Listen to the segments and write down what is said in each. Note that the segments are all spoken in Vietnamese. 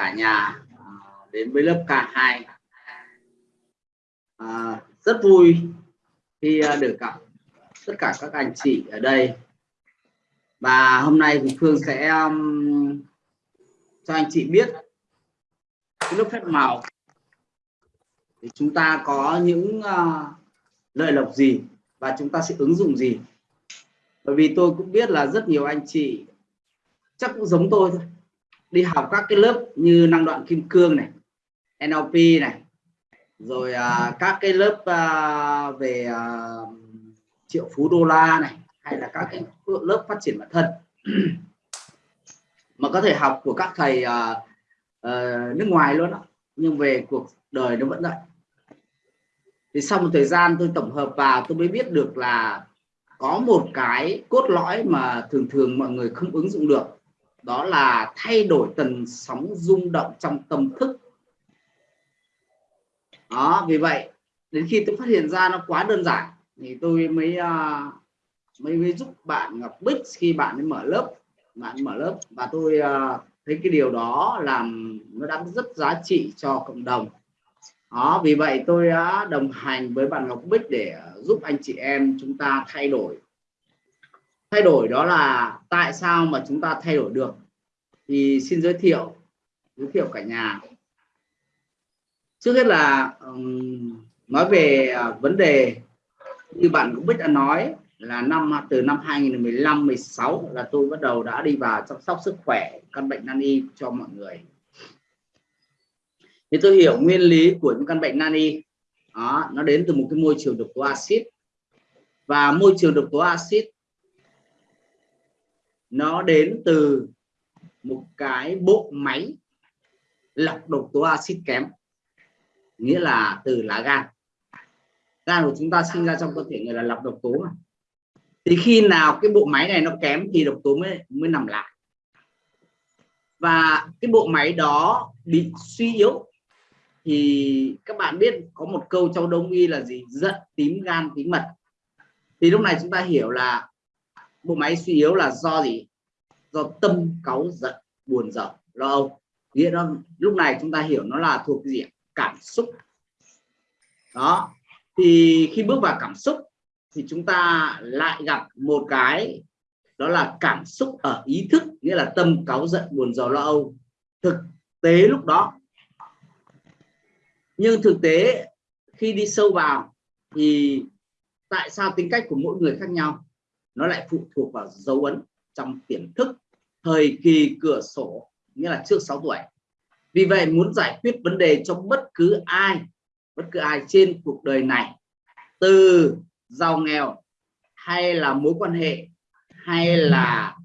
cả nhà à, đến với lớp K2 à, rất vui khi à, được gặp tất cả các anh chị ở đây. Và hôm nay thì Phương sẽ um, cho anh chị biết cái lớp phép màu. Thì chúng ta có những à, uh, lợi lộc gì và chúng ta sẽ ứng dụng gì? Bởi vì tôi cũng biết là rất nhiều anh chị chắc cũng giống tôi thôi đi học các cái lớp như năng đoạn kim cương này NLP này rồi à, các cái lớp à, về à, triệu phú đô la này hay là các cái lớp phát triển bản thân. Mà có thể học của các thầy à, à, nước ngoài luôn đó nhưng về cuộc đời nó vẫn vậy. Thì sau một thời gian tôi tổng hợp vào tôi mới biết được là có một cái cốt lõi mà thường thường mọi người không ứng dụng được đó là thay đổi tần sóng rung động trong tâm thức. Đó vì vậy đến khi tôi phát hiện ra nó quá đơn giản thì tôi mới uh, mới, mới giúp bạn Ngọc Bích khi bạn ấy mở lớp. Bạn mở lớp và tôi uh, thấy cái điều đó làm nó đã rất giá trị cho cộng đồng. Đó vì vậy tôi đã đồng hành với bạn Ngọc Bích để giúp anh chị em chúng ta thay đổi thay đổi đó là tại sao mà chúng ta thay đổi được? Thì xin giới thiệu giới thiệu cả nhà. Trước hết là um, nói về uh, vấn đề như bạn cũng biết đã nói là năm từ năm 2015 16 là tôi bắt đầu đã đi vào chăm sóc sức khỏe căn bệnh nan y cho mọi người. Thì tôi hiểu nguyên lý của những căn bệnh nan y. Đó, nó đến từ một cái môi trường độc tố axit. Và môi trường độc tố axit nó đến từ một cái bộ máy lọc độc tố axit kém, nghĩa là từ lá gan. Gan của chúng ta sinh ra trong cơ thể người là lọc độc tố mà. Thì khi nào cái bộ máy này nó kém thì độc tố mới mới nằm lại. Và cái bộ máy đó bị suy yếu, thì các bạn biết có một câu trong đông y là gì? Giận tím gan tím mật. Thì lúc này chúng ta hiểu là bộ máy suy yếu là do gì? Do tâm cáu giận, buồn giận, lo âu. Nghĩa đó lúc này chúng ta hiểu nó là thuộc gì cảm xúc. Đó. Thì khi bước vào cảm xúc thì chúng ta lại gặp một cái, đó là cảm xúc ở ý thức, nghĩa là tâm cáu giận, buồn rầu lo âu. Thực tế lúc đó. Nhưng thực tế khi đi sâu vào thì tại sao tính cách của mỗi người khác nhau? Nó lại phụ thuộc vào dấu ấn trong tiềm thức, thời kỳ cửa sổ, nghĩa là trước 6 tuổi. Vì vậy, muốn giải quyết vấn đề cho bất cứ ai, bất cứ ai trên cuộc đời này, từ giàu nghèo, hay là mối quan hệ, hay là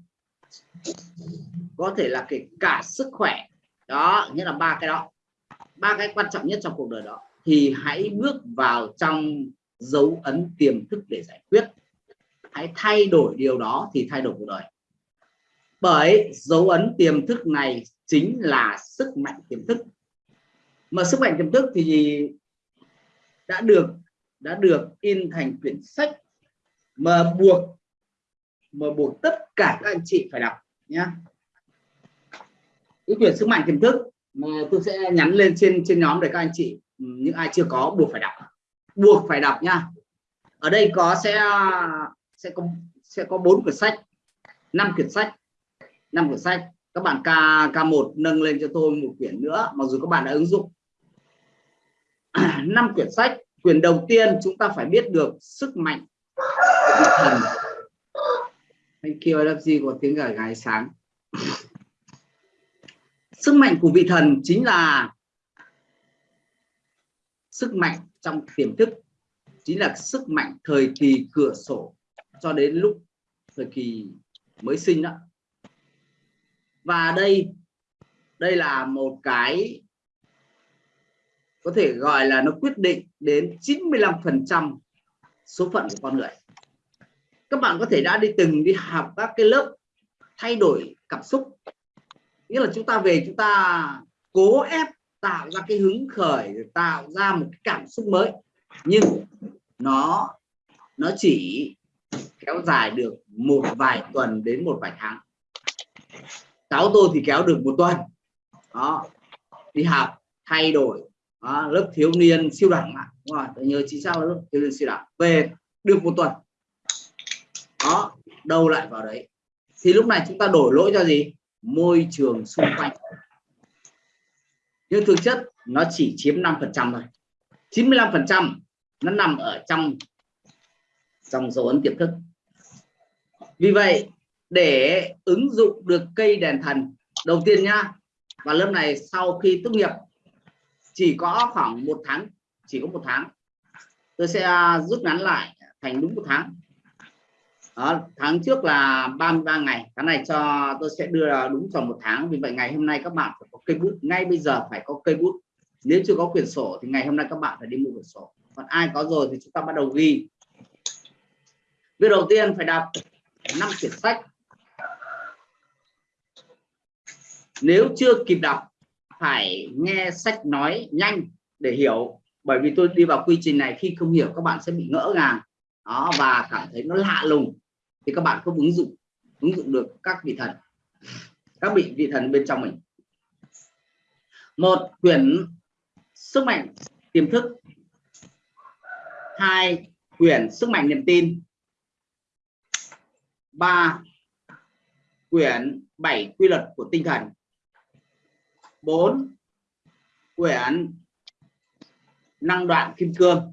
có thể là kể cả sức khỏe, đó, nghĩa là ba cái đó. Ba cái quan trọng nhất trong cuộc đời đó, thì hãy bước vào trong dấu ấn tiềm thức để giải quyết hãy thay đổi điều đó thì thay đổi cuộc đời. Bởi dấu ấn tiềm thức này chính là sức mạnh tiềm thức. Mà sức mạnh tiềm thức thì đã được đã được in thành quyển sách mà buộc mà buộc tất cả các anh chị phải đọc nhé cái quyển sức mạnh tiềm thức mà tôi sẽ nhắn lên trên trên nhóm để các anh chị, những ai chưa có, buộc phải đọc. Buộc phải đọc nha ở đây có sẽ sẽ có sẽ có bốn quyển sách, năm quyển sách, năm quyển sách. Các bạn k k1 nâng lên cho tôi một quyển nữa, mặc dù các bạn đã ứng dụng. Năm quyển sách, quyển đầu tiên chúng ta phải biết được sức mạnh của thần. Anh kêu you gì có tiếng gà gái sáng. Sức mạnh của vị thần chính là sức mạnh trong tiềm thức, chính là sức mạnh thời kỳ cửa sổ cho đến lúc thời kỳ mới sinh đó. Và đây đây là một cái có thể gọi là nó quyết định đến 95% số phận của con người. Các bạn có thể đã đi từng đi học các cái lớp thay đổi cảm xúc. Nghĩa là chúng ta về, chúng ta cố ép tạo ra cái hứng khởi, tạo ra một cái cảm xúc mới. Nhưng nó nó chỉ kéo dài được một vài tuần đến một vài tháng. Cháu tôi thì kéo được một tuần. Đó đi học thay đổi đó, lớp thiếu niên siêu đẳng ạ đúng rồi tôi nhớ chính xác là lớp thiếu niên siêu đẳng. Về được một tuần. Đó đâu lại vào đấy? Thì lúc này chúng ta đổi lỗi cho gì? Môi trường xung quanh. Nhưng thực chất nó chỉ chiếm 5 phần trăm thôi. 95 phần trăm nó nằm ở trong trong dấu ấn tiềm thức vì vậy để ứng dụng được cây đèn thần đầu tiên nhá và lớp này sau khi tốt nghiệp chỉ có khoảng một tháng chỉ có một tháng. Tôi sẽ à, rút ngắn lại thành đúng một tháng. Đó, tháng trước là 33 ngày cái này cho tôi sẽ đưa đúng trong một tháng. Vì vậy ngày hôm nay các bạn phải có cây bút ngay bây giờ phải có cây bút. Nếu chưa có quyển sổ thì ngày hôm nay các bạn phải đi mua quyển sổ. Còn ai có rồi thì chúng ta bắt đầu ghi. Việc đầu tiên phải đọc năm quyển sách. Nếu chưa kịp đọc, phải nghe sách nói nhanh để hiểu, bởi vì tôi đi vào quy trình này, khi không hiểu, các bạn sẽ bị ngỡ ngàng. Đó, và cảm thấy nó lạ lùng. Thì các bạn không ứng dụng ứng dụng được các vị thần, các vị vị thần bên trong mình. Một quyển sức mạnh tiềm thức. Hai quyển sức mạnh niềm tin ba quyển bảy quy luật của tinh thần. 4 quyển năng đoạn kim cương.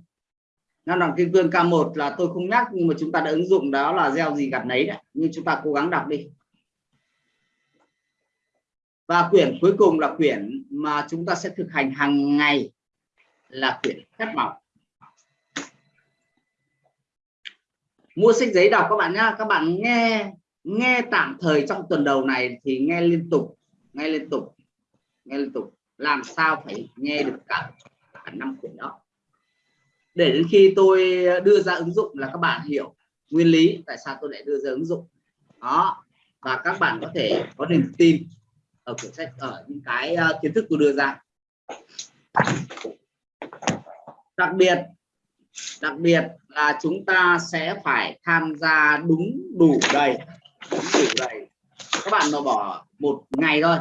Năng đoạn kim cương K1 là tôi không nhắc, nhưng mà chúng ta đã ứng dụng đó là gieo gì gặt nấy đấy nhưng chúng ta cố gắng đọc đi. Và quyển cuối cùng là quyển mà chúng ta sẽ thực hành hàng ngày là quyển phép màu. Mua sách giấy đọc các bạn nhá. Các bạn nghe nghe tạm thời trong tuần đầu này thì nghe liên tục, nghe liên tục, nghe liên tục. Làm sao phải nghe được cả cả năm quyển đó. Để đến khi tôi đưa ra ứng dụng là các bạn hiểu nguyên lý tại sao tôi lại đưa ra ứng dụng. Đó, và các bạn có thể có niềm tin ở quyển sách, ở những cái ờ, kiến thức tôi đưa ra. Đặc biệt đặc biệt là chúng ta sẽ phải tham gia đúng đủ đầy, đúng đủ đầy. Các bạn mà bỏ một ngày thôi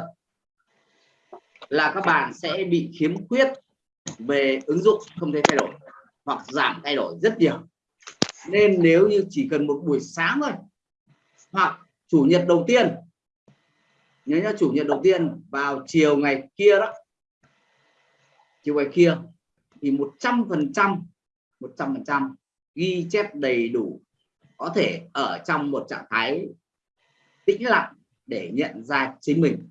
là các bạn sẽ bị khiếm khuyết về ứng dụng không thể thay đổi hoặc giảm thay đổi rất nhiều. Nên nếu như chỉ cần một buổi sáng thôi, hoặc chủ nhật đầu tiên, nhớ nhá, chủ nhật đầu tiên vào chiều ngày kia đó, chiều ngày kia, thì 100 phần trăm 100% ghi chép đầy đủ, có thể ở trong một trạng thái tĩnh lặng để nhận ra chính mình.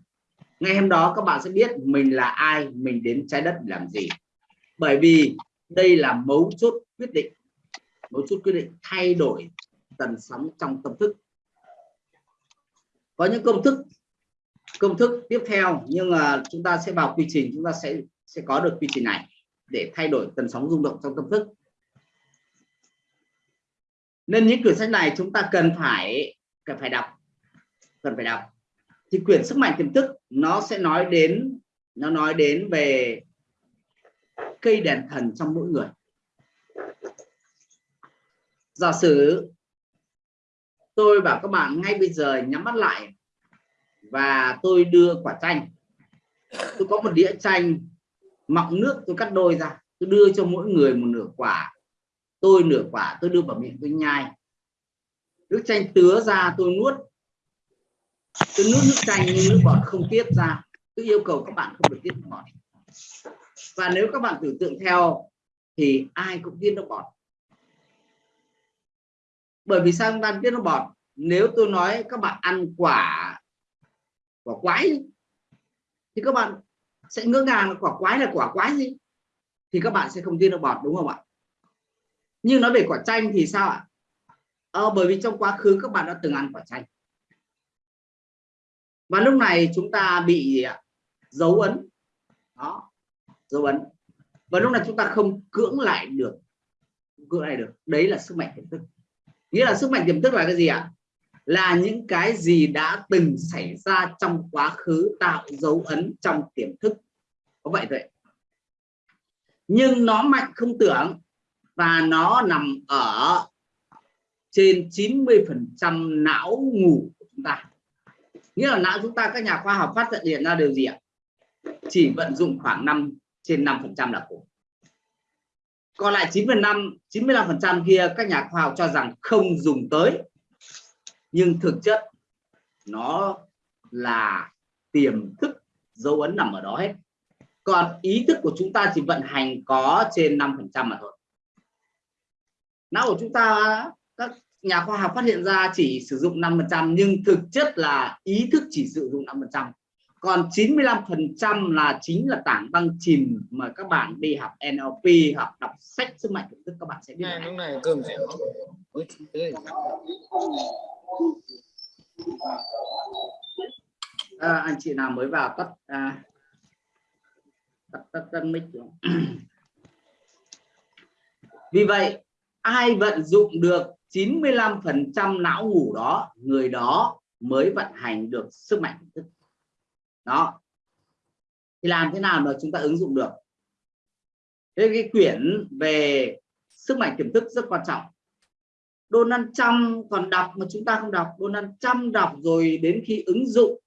Ngày hôm đó các bạn sẽ biết mình là ai, mình đến trái đất làm gì. Bởi vì đây là mấu chốt quyết định, mấu chốt quyết định thay đổi tần sóng trong tâm thức. Có những công thức công thức tiếp theo, nhưng mà chúng ta sẽ vào quy trình, chúng ta sẽ sẽ có được quy trình này để thay đổi tần sóng rung động trong tâm thức nên những quyển sách này chúng ta cần phải cần phải đọc, cần phải đọc. Thì quyển sức mạnh tiềm thức nó sẽ nói đến, nó nói đến về cây đèn thần trong mỗi người. Giả sử tôi bảo các bạn ngay bây giờ nhắm mắt lại và tôi đưa quả chanh. Tôi có một đĩa chanh, mọng nước tôi cắt đôi ra, tôi đưa cho mỗi người một nửa quả tôi nửa quả, tôi đưa vào miệng, tôi nhai. Nước chanh tứa ra, tôi nuốt. Tôi nuốt nước chanh nhưng nước bọt không tiết ra. Tôi yêu cầu các bạn không được tiết nước bọt. Và nếu các bạn tưởng tượng theo thì ai cũng tiết nước bọt. Bởi vì sao chúng ta tiết nước bọt? Nếu tôi nói các bạn ăn quả quả quái thì các bạn sẽ ngỡ ngàng quả quái là quả quái gì? Thì các bạn sẽ không tiết nước bọt, đúng không ạ? Nhưng nói về quả chanh thì sao ạ? Ờ, bởi vì trong quá khứ các bạn đã từng ăn quả chanh. Và lúc này chúng ta bị à, dấu ấn. Đó dấu ấn. Và lúc này chúng ta không cưỡng lại được cưỡng lại được. Đấy là sức mạnh tiềm thức. Nghĩa là sức mạnh tiềm thức là cái gì ạ? Là những cái gì đã từng xảy ra trong quá khứ tạo dấu ấn trong tiềm thức. Có vậy vậy nhưng nó mạnh không tưởng và nó nằm ở trên 90 phần trăm não ngủ của chúng ta. Nghĩa là não chúng ta, các nhà khoa học phát hiện ra điều gì ạ? Chỉ vận dụng khoảng 5 trên 5 phần trăm là cùng còn lại 9 phần 5 95 phần trăm kia, các nhà khoa học cho rằng không dùng tới. Nhưng thực chất, nó là tiềm thức dấu ấn nằm ở đó hết. Còn ý thức của chúng ta chỉ vận hành có trên 5 phần trăm mà thôi não của chúng ta các nhà khoa học phát hiện ra chỉ sử dụng 5 phần trăm nhưng thực chất là ý thức chỉ sử dụng 5 phần trăm. Còn 95 phần trăm là chính là tảng băng chìm mà các bạn đi học NLP học đọc sách sức mạnh tiềm thức các bạn sẽ biết này lúc này cơm sẽ à, anh chị nào mới vào tắt à, tắt tắt, tắt mic. Vì vậy ai vận dụng được 95% não ngủ đó người đó mới vận hành được sức mạnh thức. Đó. Thì làm thế nào mà chúng ta ứng dụng được? Thế cái quyển về sức mạnh tiềm thức rất quan trọng. Donald Trump còn đọc mà chúng ta không đọc. Donald Trump đọc rồi đến khi ứng dụng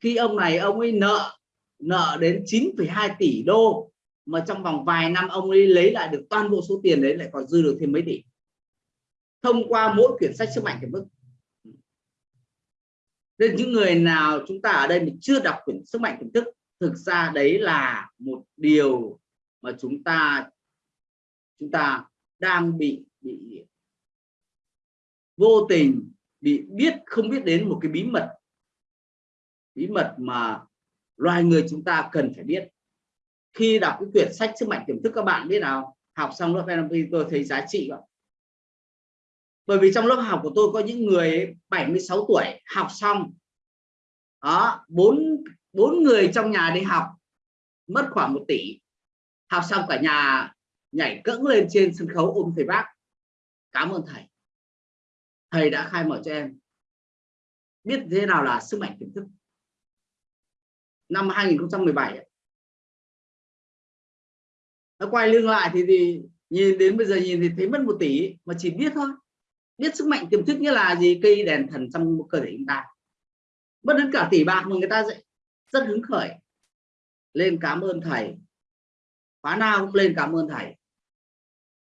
khi ông này ông ấy nợ nợ đến 9,2 tỷ đô mà trong vòng vài năm ông ấy lấy lại được toàn bộ số tiền đấy lại còn dư được thêm mấy tỷ. Thông qua mỗi quyển sách sức mạnh tiềm thức nên những người nào chúng ta ở đây mình chưa đọc quyển sức mạnh tiềm thức, thực ra đấy là một điều mà chúng ta chúng ta đang bị bị vô tình, bị biết, không biết đến một cái bí mật. Bí mật mà loài người chúng ta cần phải biết khi đọc cái quyển sách sức mạnh tiềm thức, các bạn biết nào, học xong lớp NLP tôi thấy giá trị rồi bởi vì trong lớp học của tôi có những người 76 tuổi, học xong, đó, bốn bốn người trong nhà đi học, mất khoảng một tỷ. Học xong cả nhà nhảy cẫng lên trên sân khấu ôm thầy bác. Cảm ơn thầy. Thầy đã khai mở cho em. Biết thế nào là sức mạnh tiềm thức? Năm 2017 nó quay lưng lại thì, thì nhìn đến bây giờ nhìn thì thấy mất một tỷ mà chỉ biết thôi. Biết sức mạnh tiềm thức nghĩa là gì? Cây đèn thần trong cơ thể chúng ta. Mất đến cả tỷ bạc mà người ta sẽ rất hứng khởi. Lên cảm ơn thầy. Khóa nào cũng lên cảm ơn thầy.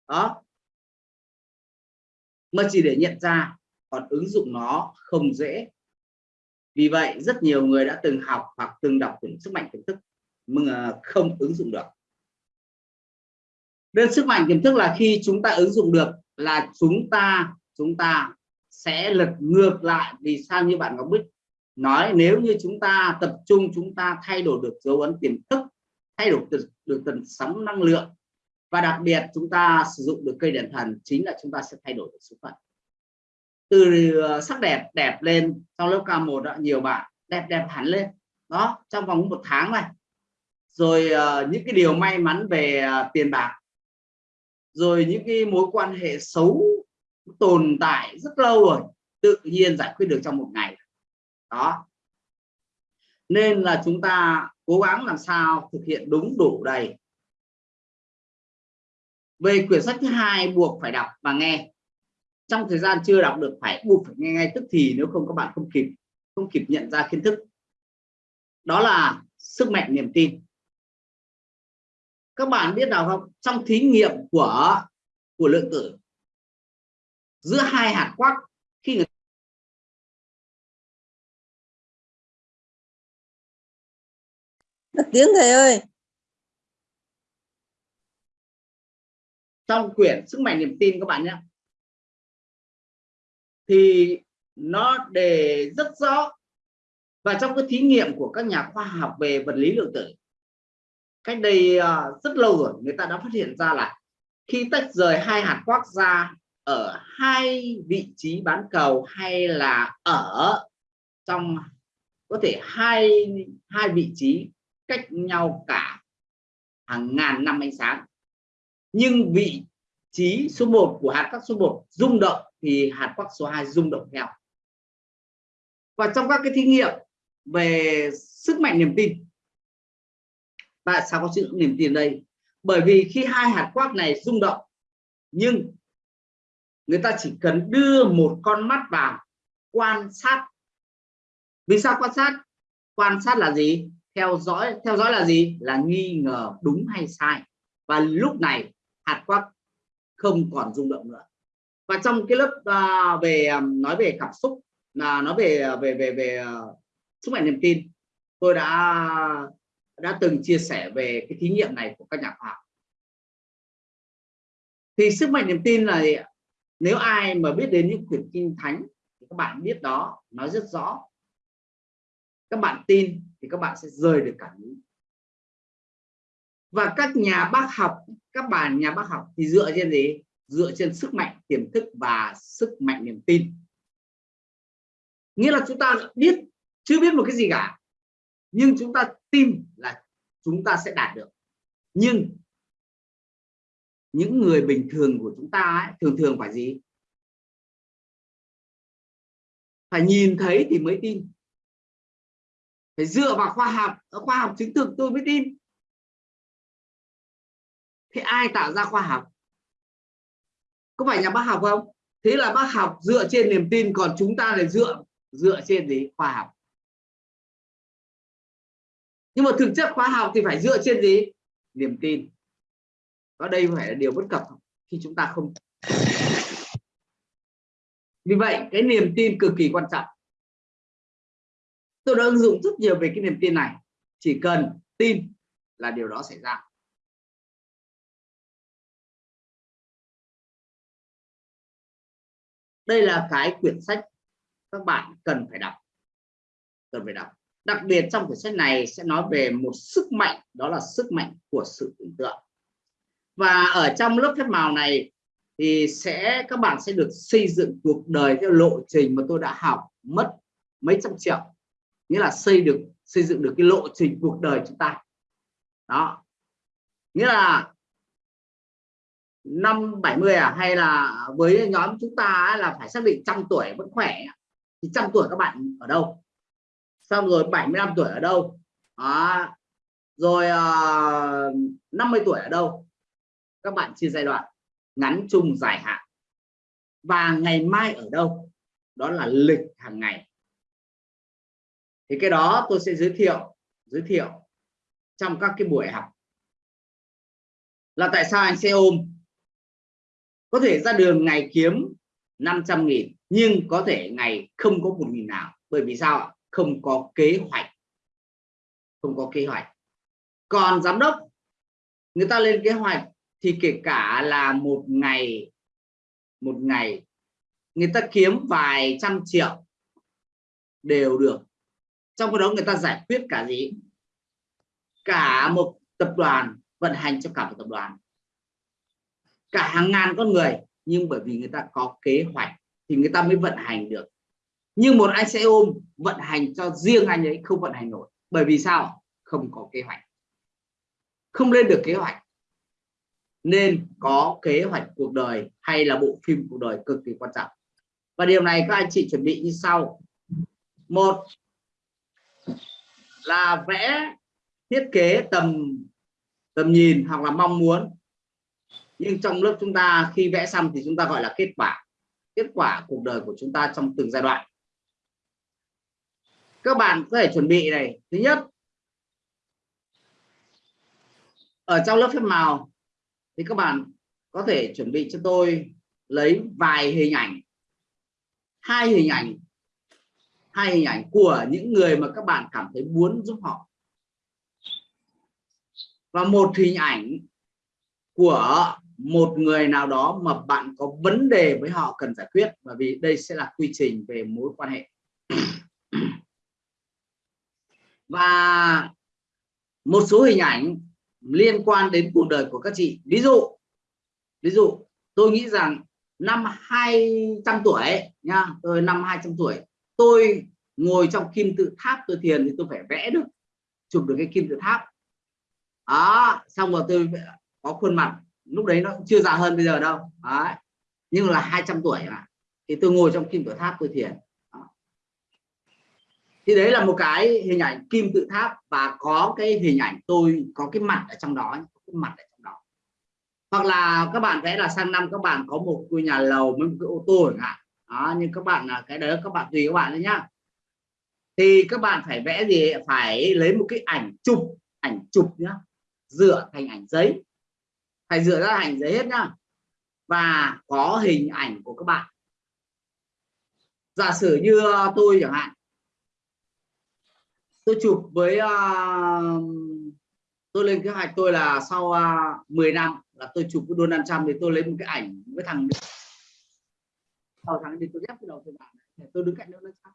Đó. Mà chỉ để nhận ra còn ứng dụng nó không dễ. Vì vậy rất nhiều người đã từng học hoặc từng đọc quyển sức mạnh tiềm thức mà không ứng dụng được nên sức mạnh tiềm thức là khi chúng ta ứng dụng được là chúng ta chúng ta sẽ lật ngược lại. Vì sao như bạn Ngọc Bích nói nếu như chúng ta tập trung chúng ta thay đổi được dấu ấn tiềm thức thay đổi được, được tần sóng năng lượng và đặc biệt chúng ta sử dụng được cây đèn thần chính là chúng ta sẽ thay đổi được số phận. Từ ờ, sắc đẹp đẹp lên trong lớp K1 đó nhiều bạn đẹp đẹp hẳn lên đó trong vòng một tháng này. Rồi uh, những cái điều may mắn về uh, tiền bạc rồi những cái mối quan hệ xấu tồn tại rất lâu rồi, tự nhiên giải quyết được trong một ngày. Đó. Nên là chúng ta cố gắng làm sao thực hiện đúng đủ đầy. Về quyển sách thứ hai buộc phải đọc và nghe. Trong thời gian chưa đọc được, phải buộc phải nghe ngay tức thì, nếu không các bạn không kịp không kịp nhận ra kiến thức. Đó là sức mạnh niềm tin các bạn biết nào không? Trong thí nghiệm của của lượng tử giữa hai hạt quark khi người Mất tiếng thầy ơi. Trong quyển sức mạnh niềm tin các bạn nhé. Thì nó đề rất rõ. Và trong cái thí nghiệm của các nhà khoa học về vật lý lượng tử cách đây uh, rất lâu rồi người ta đã phát hiện ra là khi tách rời hai hạt quark ra ở hai vị trí bán cầu hay là ở trong có thể hai hai vị trí cách nhau cả hàng ngàn năm ánh sáng. Nhưng vị trí số 1 của hạt quark số 1 rung động thì hạt quark số 2 rung động theo. Và trong các cái thí nghiệm về sức mạnh niềm tin tại sao có sự niềm tin đây? Bởi vì khi hai hạt quark này rung động nhưng người ta chỉ cần đưa một con mắt vào quan sát. Vì sao quan sát? Quan sát là gì? Theo dõi theo dõi là gì? Là nghi ngờ đúng hay sai. Và lúc này hạt quắc không còn rung động nữa. Và trong cái lớp uh, về à, nói về cảm xúc là nói à, về về về về uh, sức mạnh niềm tin tôi đã đã từng chia sẻ về cái thí nghiệm này của các nhà khoa học. Thì sức mạnh niềm tin là nếu ai mà biết đến những quyển kinh thánh thì các bạn biết đó, nó rất rõ. Các bạn tin thì các bạn sẽ rời được cảm hứng và các nhà bác học, các bạn nhà bác học thì dựa trên gì? Dựa trên sức mạnh tiềm thức và sức mạnh niềm tin. Nghĩa là chúng ta biết, chưa biết một cái gì cả, nhưng chúng ta tin là chúng ta sẽ đạt được. Nhưng những người bình thường của chúng ta ấy, thường thường phải gì? Phải nhìn thấy thì mới tin. Phải dựa vào khoa học ờ, khoa học chứng thực tôi mới tin. Thế ai tạo ra khoa học? Có phải nhà bác học không? Thế là bác học dựa trên niềm tin còn chúng ta là dựa dựa trên gì? Khoa học nhưng mà thực chất khoa học thì phải dựa trên gì? Niềm tin. Và đây phải là điều bất cập khi chúng ta không vì vậy, cái niềm tin cực kỳ quan trọng. Tôi đã ứng dụng rất nhiều về cái niềm tin này. Chỉ cần tin là điều đó xảy ra. Đây là cái quyển sách các bạn cần phải đọc. Cần phải đọc đặc biệt trong quyển sách này sẽ nói về một sức mạnh, đó là sức mạnh của sự tưởng tượng. Và ở trong lớp phép màu này thì sẽ, các bạn sẽ được xây dựng cuộc đời theo lộ trình mà tôi đã học mất mấy trăm triệu. Nghĩa là xây được, xây dựng được cái lộ trình cuộc đời chúng ta. Đó. Nghĩa là năm 70 à hay là với nhóm chúng ta là phải xác định trăm tuổi vẫn khỏe, thì trăm tuổi các bạn ở đâu? Xong rồi 75 tuổi ở đâu? Đó. rồi ờ, uh, 50 tuổi ở đâu? Các bạn chia giai đoạn. Ngắn chung dài hạn. Và ngày mai ở đâu? Đó là lịch hàng ngày. Thì cái đó tôi sẽ giới thiệu giới thiệu trong các cái buổi học. Là tại sao anh xe ôm? Có thể ra đường ngày kiếm 500 nghìn nhưng có thể ngày không có một nghìn nào. Bởi vì sao ạ? Không có kế hoạch. Không có kế hoạch. Còn giám đốc, người ta lên kế hoạch thì kể cả là một ngày một ngày, người ta kiếm vài trăm triệu đều được. Trong cái đó người ta giải quyết cả gì? Cả một tập đoàn vận hành cho cả một tập đoàn. Cả hàng ngàn con người. Nhưng bởi vì người ta có kế hoạch thì người ta mới vận hành được nhưng một anh xe ôm, vận hành cho riêng anh ấy, không vận hành nổi. Bởi vì sao? Không có kế hoạch. Không lên được kế hoạch. Nên có kế hoạch cuộc đời hay là bộ phim cuộc đời cực kỳ quan trọng. Và điều này các anh chị chuẩn bị như sau. Một là vẽ thiết kế tầm tầm nhìn hoặc là mong muốn. Nhưng trong lớp chúng ta khi vẽ xong thì chúng ta gọi là kết quả. Kết quả cuộc đời của chúng ta trong từng giai đoạn các bạn có thể chuẩn bị này. Thứ nhất, ở trong lớp phép màu thì các bạn có thể chuẩn bị cho tôi lấy vài hình ảnh. Hai hình ảnh, hai hình ảnh của những người mà các bạn cảm thấy muốn giúp họ. Và một hình ảnh của một người nào đó mà bạn có vấn đề với họ cần giải quyết. Bởi vì đây sẽ là quy trình về mối quan hệ và một số hình ảnh liên quan đến cuộc đời của các chị ví dụ ví dụ, tôi nghĩ rằng năm 200 tuổi nha, tôi năm 200 tuổi, tôi ngồi trong kim tự tháp tôi thiền thì tôi phải vẽ được, chụp được cái kim tự tháp đó, xong rồi tôi có khuôn mặt, lúc đấy nó cũng chưa già hơn bây giờ đâu đấy. nhưng là 200 tuổi mà, thì tôi ngồi trong kim tự tháp tôi thiền thì đấy là một cái hình ảnh kim tự tháp và có cái hình ảnh tôi, có cái mặt ở trong đó cái mặt ở trong đó. Hoặc là các bạn vẽ là sang năm các bạn có một ngôi nhà lầu với một cái ô tô chẳng hạn. Đó nhưng các bạn là cái đấy các bạn tùy các bạn đấy nhá. Thì các bạn phải vẽ gì? Phải lấy một cái ảnh chụp ảnh chụp nhá. Dựa thành ảnh giấy. Phải dựa ra ảnh giấy hết nhá. Và có hình ảnh của các bạn. Giả sử như à, tôi chẳng hạn tôi chụp với uh, tôi lên kế hoạch tôi là sau à, uh, 10 năm là tôi chụp với Donald Trump thì tôi lấy một cái ảnh với thằng sau thằng thì tôi ghép cái đầu tôi bạn để tôi đứng cạnh Donald Trump.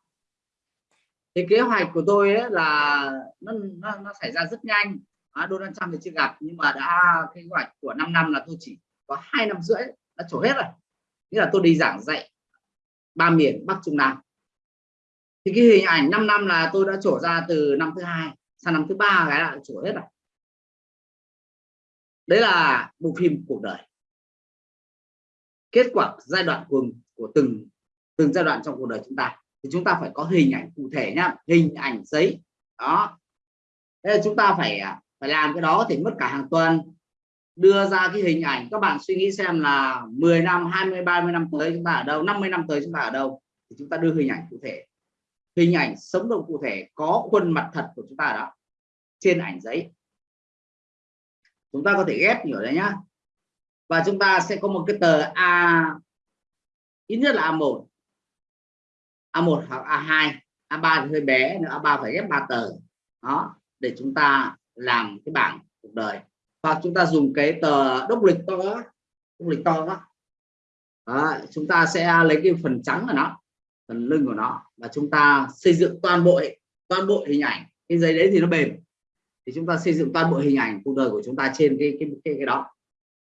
Thì kế hoạch của tôi ấy là nó, nó, nó xảy ra rất nhanh. À, Donald Trump thì chưa gặp nhưng mà đã kế hoạch của 5 năm là tôi chỉ có hai năm rưỡi đã trổ hết rồi. Nghĩa là tôi đi giảng dạy ba miền Bắc Trung Nam thì cái hình ảnh 5 năm là tôi đã trổ ra từ năm thứ hai sang năm thứ ba cái là trổ hết rồi. Đấy là bộ phim cuộc đời. Kết quả giai đoạn của của từng từng giai đoạn trong cuộc đời chúng ta. Thì chúng ta phải có hình ảnh cụ thể nhá, hình ảnh giấy. Đó. Thế là chúng ta phải à, phải làm cái đó thì mất cả hàng tuần. Đưa ra cái hình ảnh, các bạn suy nghĩ xem là 10 năm 20 30 năm tới chúng ta ở đâu 50 năm tới chúng ta ở đâu. Thì chúng ta đưa hình ảnh cụ thể hình ảnh sống động cụ thể có khuôn mặt thật của chúng ta đó trên ảnh giấy. Chúng ta có thể ghép nhiều đấy nhá. Và chúng ta sẽ có một cái tờ A ít nhất là A1 A1 hoặc A2 A3 thì hơi bé nữa A3 phải ghép 3 tờ. Đó để chúng ta làm cái bảng cuộc đời. Hoặc chúng ta dùng cái tờ đốc lịch to đó, đốc lịch to đó. đó chúng ta sẽ lấy cái phần trắng của nó phần lưng của nó và chúng ta xây dựng toàn bộ toàn bộ hình ảnh. Cái giấy đấy thì nó bền. Thì chúng ta xây dựng toàn bộ hình ảnh cuộc đời của chúng ta trên cái cái cái, cái đó.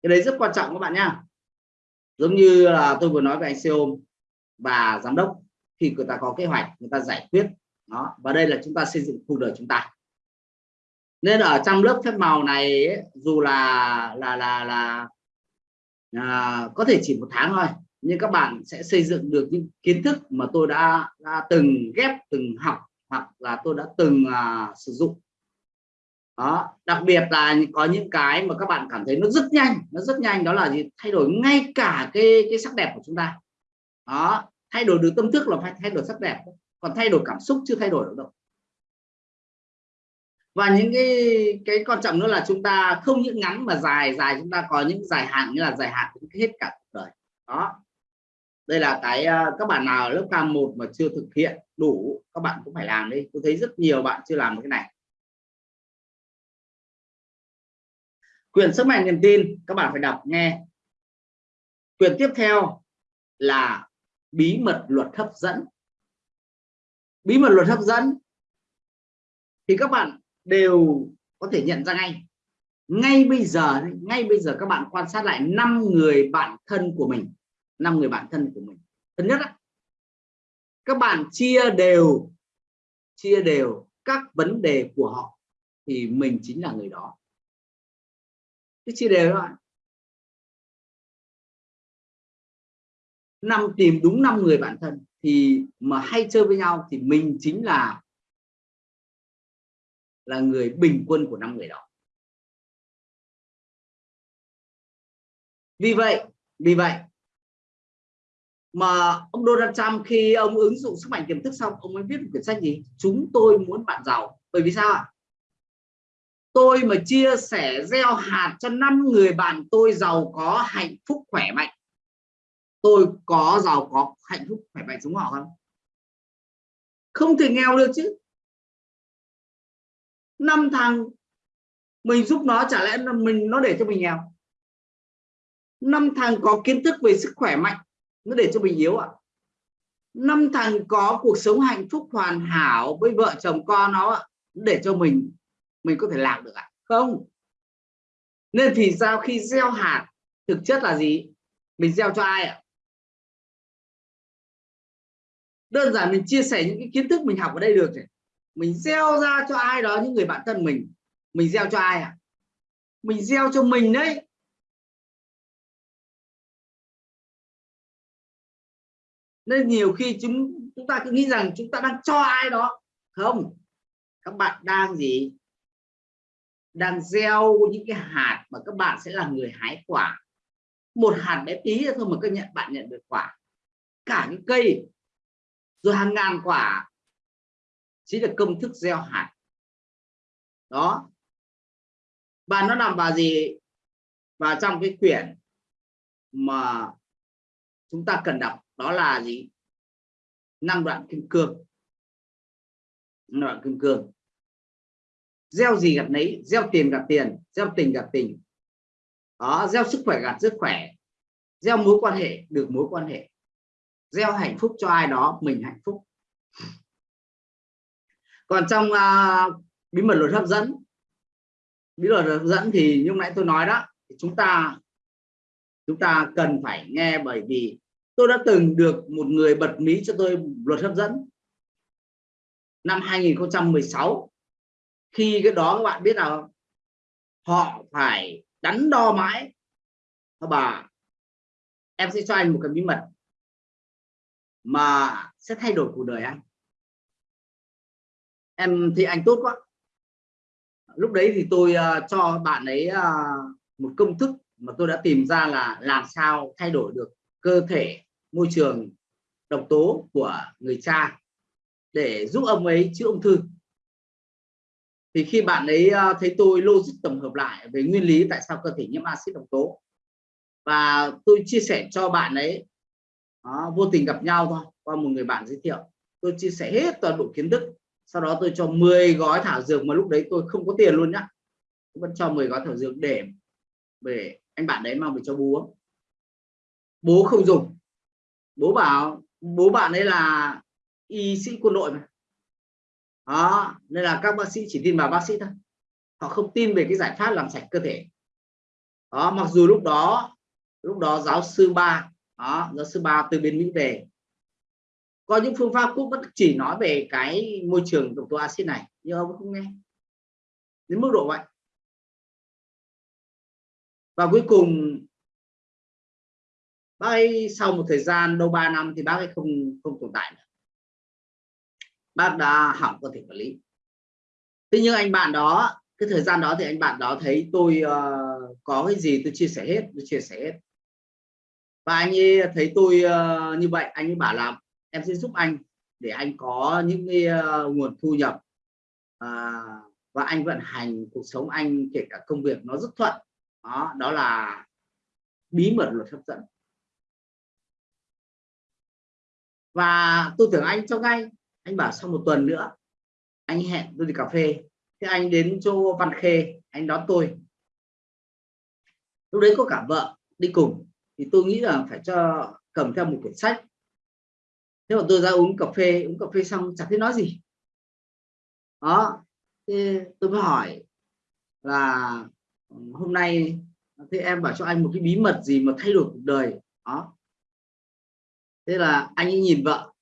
Cái đấy rất quan trọng các bạn nhá. Giống như là tôi vừa nói với anh CEO và giám đốc khi người ta có kế hoạch người ta giải quyết đó và đây là chúng ta xây dựng cuộc đời chúng ta. Nên ở trong lớp phép màu này ấy, dù là là là là à, có thể chỉ một tháng thôi nhưng các bạn sẽ xây dựng được những kiến thức mà tôi đã, đã từng ghép từng học hoặc là tôi đã từng uh, sử dụng. Đó đặc biệt là có những cái mà các bạn cảm thấy nó rất nhanh nó rất nhanh đó là gì? Thay đổi ngay cả cái cái sắc đẹp của chúng ta. Đó thay đổi được tâm thức là phải thay đổi sắc đẹp. Còn thay đổi cảm xúc chưa thay đổi được đâu. Và những cái cái quan trọng nữa là chúng ta không những ngắn mà dài dài chúng ta có những dài hạn như là dài hạn hết cả cuộc đời. Đó đây là cái ờ, các bạn nào lớp K1 mà chưa thực hiện đủ, các bạn cũng phải làm đi. Tôi thấy rất nhiều bạn chưa làm cái này. Quyền sức mạnh niềm tin, các bạn phải đọc nghe. Quyền tiếp theo là bí mật luật hấp dẫn. Bí mật luật hấp dẫn thì các bạn đều có thể nhận ra ngay. Ngay bây giờ, ngay bây giờ các bạn quan sát lại năm người bạn thân của mình năm người bạn thân của mình. Thứ nhất các bạn chia đều chia đều các vấn đề của họ thì mình chính là người đó. Cái chia đều thôi năm, tìm đúng năm người bạn thân thì mà hay chơi với nhau thì mình chính là là người bình quân của năm người đó. Vì vậy vì vậy mà ông Donald Trump khi ông ứng dụng sức mạnh tiềm thức xong, ông mới viết một quyển sách gì? Chúng tôi muốn bạn giàu. Bởi vì sao ạ? Tôi mà chia sẻ gieo hạt cho năm người bạn tôi giàu có hạnh phúc khỏe mạnh. Tôi có giàu có hạnh phúc khỏe mạnh giống họ không? Không thể nghèo được chứ. Năm thằng, mình giúp nó, chả lẽ mình, nó để cho mình nghèo? Năm thằng có kiến thức về sức khỏe mạnh nó để cho mình yếu ạ à? năm thằng có cuộc sống hạnh phúc hoàn hảo với vợ chồng con nó ạ, để cho mình mình có thể làm được ạ à? không nên thì sao khi gieo hạt thực chất là gì mình gieo cho ai ạ à? đơn giản mình chia sẻ những cái kiến thức mình học ở đây được rồi mình gieo ra cho ai đó những người bạn thân mình mình gieo cho ai à mình gieo cho mình đấy nên nhiều khi chúng chúng ta cứ nghĩ rằng chúng ta đang cho ai đó. Không, các bạn đang gì? Đang gieo những cái hạt mà các bạn sẽ là người hái quả. Một hạt bé tí thôi mà các nhận, bạn nhận được quả. Cả những cây, rồi hàng ngàn quả chính là công thức gieo hạt. Đó. Và nó nằm vào gì? Vào trong cái quyển mà chúng ta cần đọc đó là gì? Năng đoạn kim cương. Năng đoạn kim cương. Gieo gì gặt nấy gieo tiền gặt tiền gieo tình gặt tình. Đó gieo sức khỏe gặt sức khỏe. Gieo mối quan hệ được mối quan hệ. Gieo hạnh phúc cho ai đó mình hạnh phúc. Còn trong uh, bí mật luật hấp dẫn bí mật luật hấp dẫn thì như nãy tôi nói đó chúng ta chúng ta cần phải nghe bởi vì tôi đã từng được một người bật mí cho tôi luật hấp dẫn. Năm 2016 khi cái đó các bạn biết nào họ phải đắn đo mãi. Bà em sẽ cho anh một cái bí mật mà sẽ thay đổi cuộc đời anh. Em thì anh tốt quá. Lúc đấy thì tôi uh, cho bạn ấy uh, một công thức mà tôi đã tìm ra là làm sao thay đổi được cơ thể môi trường độc tố của người cha để giúp ông ấy chữa ung thư. Thì khi bạn ấy ờ, thấy tôi logic tổng hợp lại về nguyên lý tại sao cơ thể nhiễm axit độc tố và tôi chia sẻ cho bạn ấy đó, vô tình gặp nhau thôi qua một người bạn giới thiệu tôi chia sẻ hết toàn bộ kiến thức sau đó tôi cho 10 gói thảo dược mà lúc đấy tôi không có tiền luôn nhá. Tôi vẫn cho 10 gói thảo dược để về anh bạn đấy mang về cho bố. Bố không dùng bố bảo, bố bạn ấy là y sĩ quân đội mà. Đó, nên là các bác sĩ chỉ tin vào bác sĩ thôi. Họ không tin về cái giải pháp làm sạch cơ thể. Đó, mặc dù lúc đó lúc đó giáo sư ba, đó, giáo sư ba từ bên mỹ về. Có những phương pháp cũng vẫn chỉ nói về cái môi trường độc tố axit này, nhưng ông không nghe. Đến mức độ vậy. Và cuối cùng bác ấy sau một thời gian đâu 3 năm thì bác ấy không không tồn tại nữa. Bác đã hỏng cơ thể quản lý. Thế nhưng anh bạn đó cái thời gian đó thì anh bạn đó thấy tôi uh, có cái gì tôi chia sẻ hết tôi chia sẻ hết. Và anh ấy thấy tôi uh, như vậy anh ấy bảo là em sẽ giúp anh để anh có những cái uh, nguồn thu nhập uh, và anh vận hành cuộc sống anh kể cả công việc nó rất thuận. Đó đó là bí mật luật hấp dẫn. Và tôi tưởng anh cho ngay. Anh bảo sau một tuần nữa, anh hẹn tôi đi cà phê. Thế anh đến chỗ Văn Khê, anh đón tôi. Lúc đấy có cả vợ đi cùng, thì tôi nghĩ là phải cho, cầm theo một quyển sách. Thế mà tôi ra uống cà phê, uống cà phê xong chẳng thấy nói gì. Đó, thế tôi mới hỏi là, hôm nay, thế em bảo cho anh một cái bí mật gì mà thay đổi cuộc đời? Đó thế là anh ấy nhìn vợ,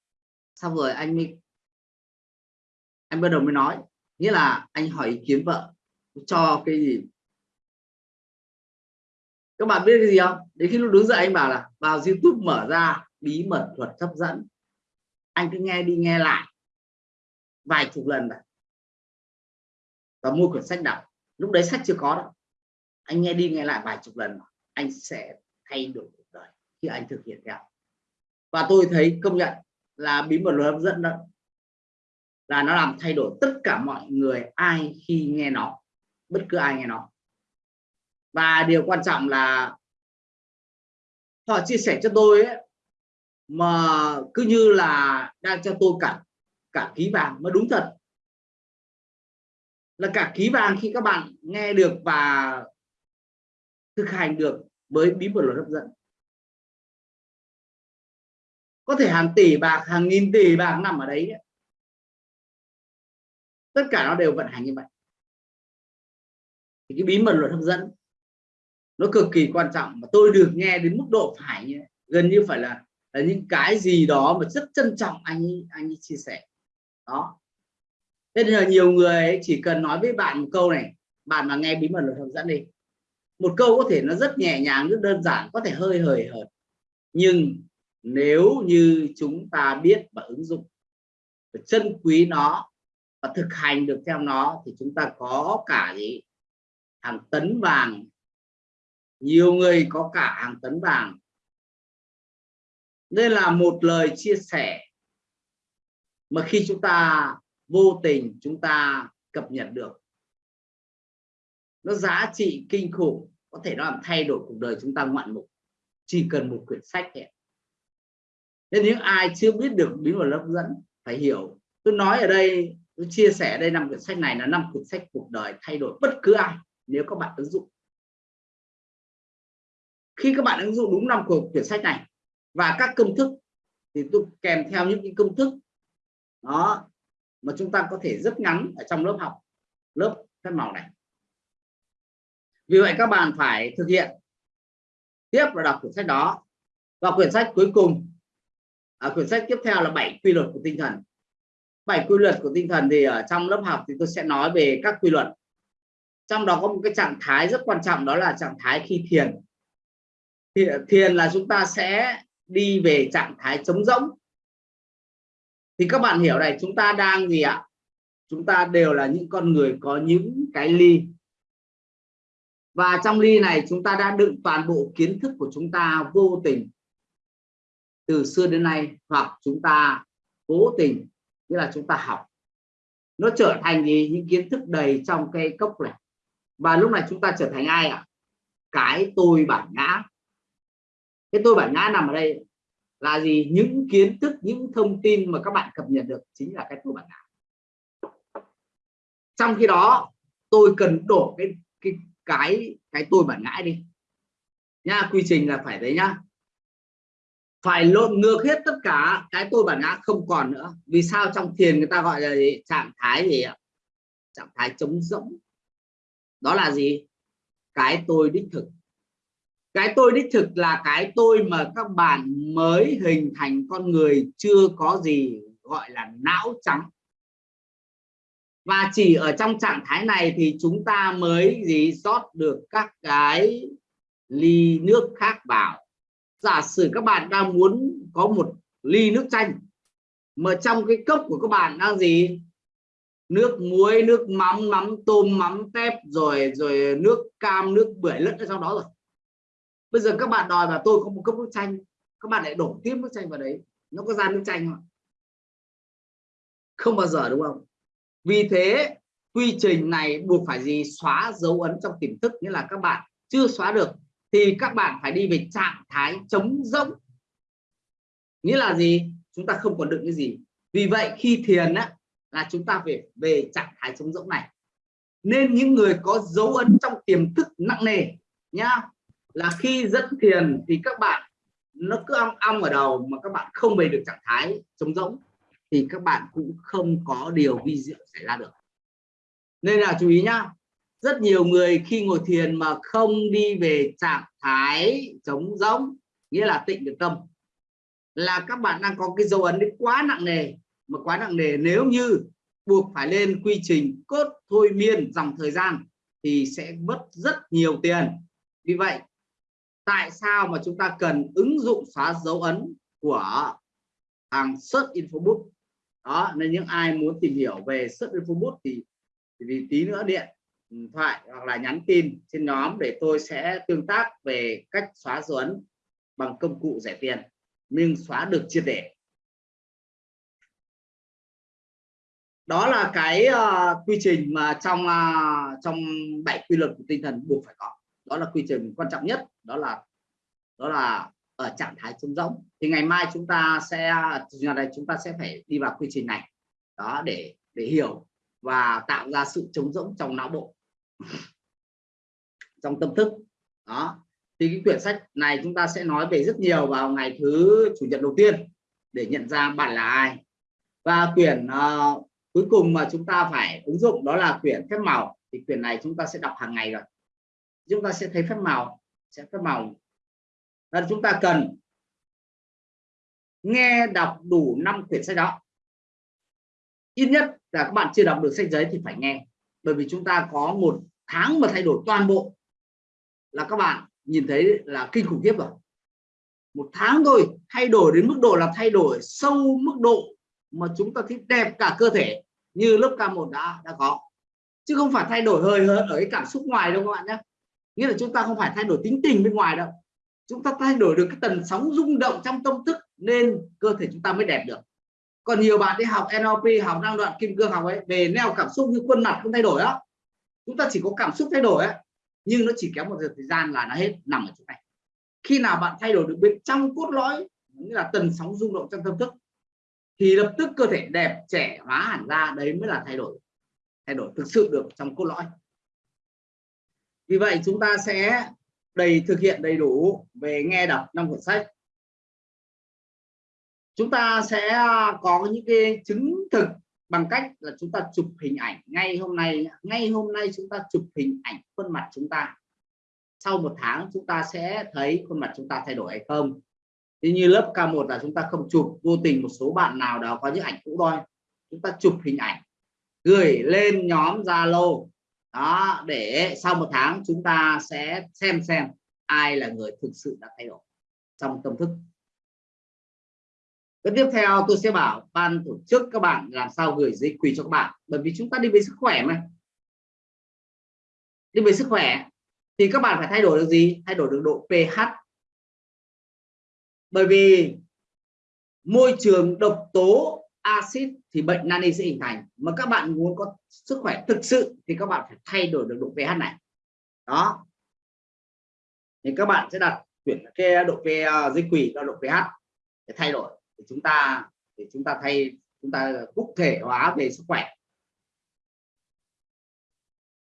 xong rồi anh mới, anh bắt đầu mới nói. Nghĩa là anh hỏi ý kiến vợ, cho cái gì? Các bạn biết cái gì không? Đến khi lúc đứng dậy anh bảo là, vào youtube mở ra bí mật thuật hấp dẫn. Anh cứ nghe đi, nghe lại. Vài chục lần này. Và mua quyển sách đọc. Lúc đấy sách chưa có đâu. Anh nghe đi, nghe lại vài chục lần anh sẽ thay đổi cuộc đời khi anh thực hiện theo và tôi thấy công nhận là bí mật luật hấp dẫn đó là nó làm thay đổi tất cả mọi người ai khi nghe nó bất cứ ai nghe nó. Và điều quan trọng là họ chia sẻ cho tôi ấy, mà cứ như là đang cho tôi cả cả ký vàng mới đúng thật. Là cả ký vàng khi các bạn nghe được và thực hành được với bí mật luật hấp dẫn có thể hàng tỷ bạc hàng nghìn tỷ bạc nằm ở đấy, tất cả nó đều vận hành như vậy. Thì cái bí mật luật hấp dẫn nó cực kỳ quan trọng mà tôi được nghe đến mức độ phải như gần như phải là, là những cái gì đó mà rất trân trọng anh ấy, anh ấy chia sẻ. Đó. Nên là nhiều người ấy chỉ cần nói với bạn một câu này bạn mà nghe bí mật luật hấp dẫn đi. Một câu có thể nó rất nhẹ nhàng rất đơn giản có thể hơi hời hợt. Nhưng nếu như chúng ta biết và ứng dụng và chân quý nó và thực hành được theo nó thì chúng ta có cả gì hàng tấn vàng. Nhiều người có cả hàng tấn vàng. Đây là một lời chia sẻ mà khi chúng ta vô tình chúng ta cập nhật được. Nó giá trị kinh khủng, có thể nó làm thay đổi cuộc đời chúng ta ngoạn mục. Chỉ cần một quyển sách ấy nên những ai chưa biết được bí mật hấp dẫn, phải hiểu. Tôi nói ở đây, tôi chia sẻ đây năm quyển sách này là năm quyển sách cuộc đời thay đổi bất cứ ai, nếu các bạn ứng dụng. Khi các bạn ứng dụng đúng năm của quyển sách này và các công thức, thì tôi kèm theo những cái công thức, đó, mà chúng ta có thể rất ngắn ở trong lớp học, lớp phép màu này. Vì vậy các bạn phải thực hiện. Tiếp và đọc quyển sách đó. Và quyển sách cuối cùng à, quyển sách tiếp theo là bảy quy luật của tinh thần. Bảy quy luật của tinh thần thì ở trong lớp học thì tôi sẽ nói về các quy luật. Trong đó có một cái trạng thái rất quan trọng đó là trạng thái khi thiền. Thiền là chúng ta sẽ đi về trạng thái trống rỗng. Thì các bạn hiểu này chúng ta đang gì ạ? Chúng ta đều là những con người có những cái ly. Và trong ly này chúng ta đã đựng toàn bộ kiến thức của chúng ta vô tình từ xưa đến nay, hoặc chúng ta cố tình, nghĩa là chúng ta học. Nó trở thành gì? Những kiến thức đầy trong cây cốc này. Và lúc này chúng ta trở thành ai ạ? Cái tôi bản ngã. Cái tôi bản ngã nằm ở đây là gì? Những kiến thức, những thông tin mà các bạn cập nhật được chính là cái tôi bản ngã. Trong khi đó, tôi cần đổ cái cái cái cái tôi bản ngã đi. Nha, quy trình là phải đấy nhá phải lộn ngược hết tất cả cái tôi bản ngã không còn nữa. Vì sao trong thiền người ta gọi là gì? trạng thái gì ạ? Trạng thái trống rỗng. Đó là gì? Cái tôi đích thực. Cái tôi đích thực là cái tôi mà các bạn mới hình thành con người chưa có gì gọi là não trắng. Và chỉ ở trong trạng thái này thì chúng ta mới gì rót được các cái ly nước khác vào giả sử các bạn đang muốn có một ly nước chanh, mà trong cái cốc của các bạn đang gì? Nước muối, nước mắm mắm tôm, mắm tép, rồi rồi nước cam, nước bưởi lẫn ở trong đó rồi. Bây giờ các bạn đòi mà tôi có một cốc nước chanh, các bạn lại đổ tiếp nước chanh vào đấy. Nó có ra nước chanh không không bao giờ, đúng không? Vì thế, quy trình này buộc phải gì? Xóa dấu ấn trong tiềm thức, nghĩa là các bạn chưa xóa được thì các bạn phải đi về trạng thái trống rỗng. Nghĩa là gì? Chúng ta không còn đựng cái gì. Vì vậy khi thiền á, là chúng ta phải về trạng thái trống rỗng này. Nên những người có dấu ấn trong tiềm thức nặng nề nhá, là khi dẫn thiền thì các bạn, nó cứ ong ong ở đầu mà các bạn không về được trạng thái trống rỗng, thì các bạn cũng không có điều vi diệu xảy ra được. Nên là chú ý nhá rất nhiều người khi ngồi thiền mà không đi về trạng thái trống rỗng nghĩa là tịnh được tâm. Là các bạn đang có cái dấu ấn đấy quá nặng nề mà quá nặng nề nếu như buộc phải lên quy trình cốt thôi miên dòng thời gian thì sẽ mất rất nhiều tiền. Vì vậy tại sao mà chúng ta cần ứng dụng xóa dấu ấn của hàng search infobook đó nên những ai muốn tìm hiểu về search infobook thì, thì vì tí nữa điện thoại hoặc là nhắn tin trên nhóm để tôi sẽ tương tác về cách xóa dấu ấn bằng công cụ rẻ tiền nhưng xóa được triệt để. Đó là cái uh, quy trình mà trong uh, trong bảy quy luật của tinh thần buộc phải có. Đó là quy trình quan trọng nhất đó là đó là ở trạng thái trống rỗng. Thì ngày mai chúng ta sẽ ngày này chúng ta sẽ phải đi vào quy trình này. Đó để để hiểu và tạo ra sự trống rỗng trong não bộ. trong tâm thức. Đó. Thì cái quyển sách này chúng ta sẽ nói về rất nhiều vào ngày thứ chủ nhật đầu tiên để nhận ra bạn là ai. Và quyển uh, cuối cùng mà chúng ta phải ứng dụng đó là quyển phép màu. Thì quyển này chúng ta sẽ đọc hàng ngày rồi. Chúng ta sẽ thấy phép màu sẽ phép màu. Là chúng ta cần nghe đọc đủ năm quyển sách đó. Ít nhất là các bạn chưa đọc được sách giấy thì phải nghe. Bởi vì chúng ta có một tháng mà thay đổi toàn bộ, là các bạn nhìn thấy là kinh khủng khiếp rồi. Một tháng thôi, thay đổi đến mức độ là thay đổi sâu mức độ mà chúng ta thấy đẹp cả cơ thể như lớp K1 đã đã có. Chứ không phải thay đổi hơi hơn ở cái cảm xúc ngoài đâu các bạn nhé. Nghĩa là chúng ta không phải thay đổi tính tình bên ngoài đâu. Chúng ta thay đổi được cái tần sóng rung động trong tâm thức nên cơ thể chúng ta mới đẹp được. Còn nhiều bạn đi học NLP học năng đoạn kim cương học ấy, về neo cảm xúc như khuôn mặt không thay đổi đó chúng ta chỉ có cảm xúc thay đổi ấy nhưng nó chỉ kéo một thời gian là nó hết, nằm ở chỗ này. Khi nào bạn thay đổi được bên trong cốt lõi, như là tần sóng rung động trong tâm thức, thì lập tức cơ thể đẹp, trẻ hóa hẳn ra, đấy mới là thay đổi thay đổi thực sự được trong cốt lõi. Vì vậy chúng ta sẽ đầy, thực hiện đầy đủ về nghe đọc năm cuốn sách. Chúng ta sẽ có những cái chứng thực bằng cách là chúng ta chụp hình ảnh ngay hôm nay, ngay hôm nay chúng ta chụp hình ảnh khuôn mặt chúng ta. Sau một tháng chúng ta sẽ thấy khuôn mặt chúng ta thay đổi hay không. Thì như lớp K1 là chúng ta không chụp vô tình một số bạn nào đó có những ảnh cũ thôi. Chúng ta chụp hình ảnh, gửi lên nhóm Zalo. Đó, để sau một tháng chúng ta sẽ xem xem ai là người thực sự đã thay đổi trong tâm thức cái tiếp theo tôi sẽ bảo ban tổ chức các bạn làm sao gửi giấy quỳ cho các bạn. Bởi vì chúng ta đi về sức khỏe mà. Đi về sức khỏe. Thì các bạn phải thay đổi được gì? Thay đổi được độ pH. Bởi vì môi trường độc tố axit thì bệnh nani sẽ hình thành. Mà các bạn muốn có sức khỏe thực sự thì các bạn phải thay đổi được độ pH này. Đó. Thì các bạn sẽ đặt chuyển cái độ pH dây à, quỷ cho độ pH để thay đổi để chúng ta để chúng ta thay, chúng ta cụ thể hóa về sức khỏe.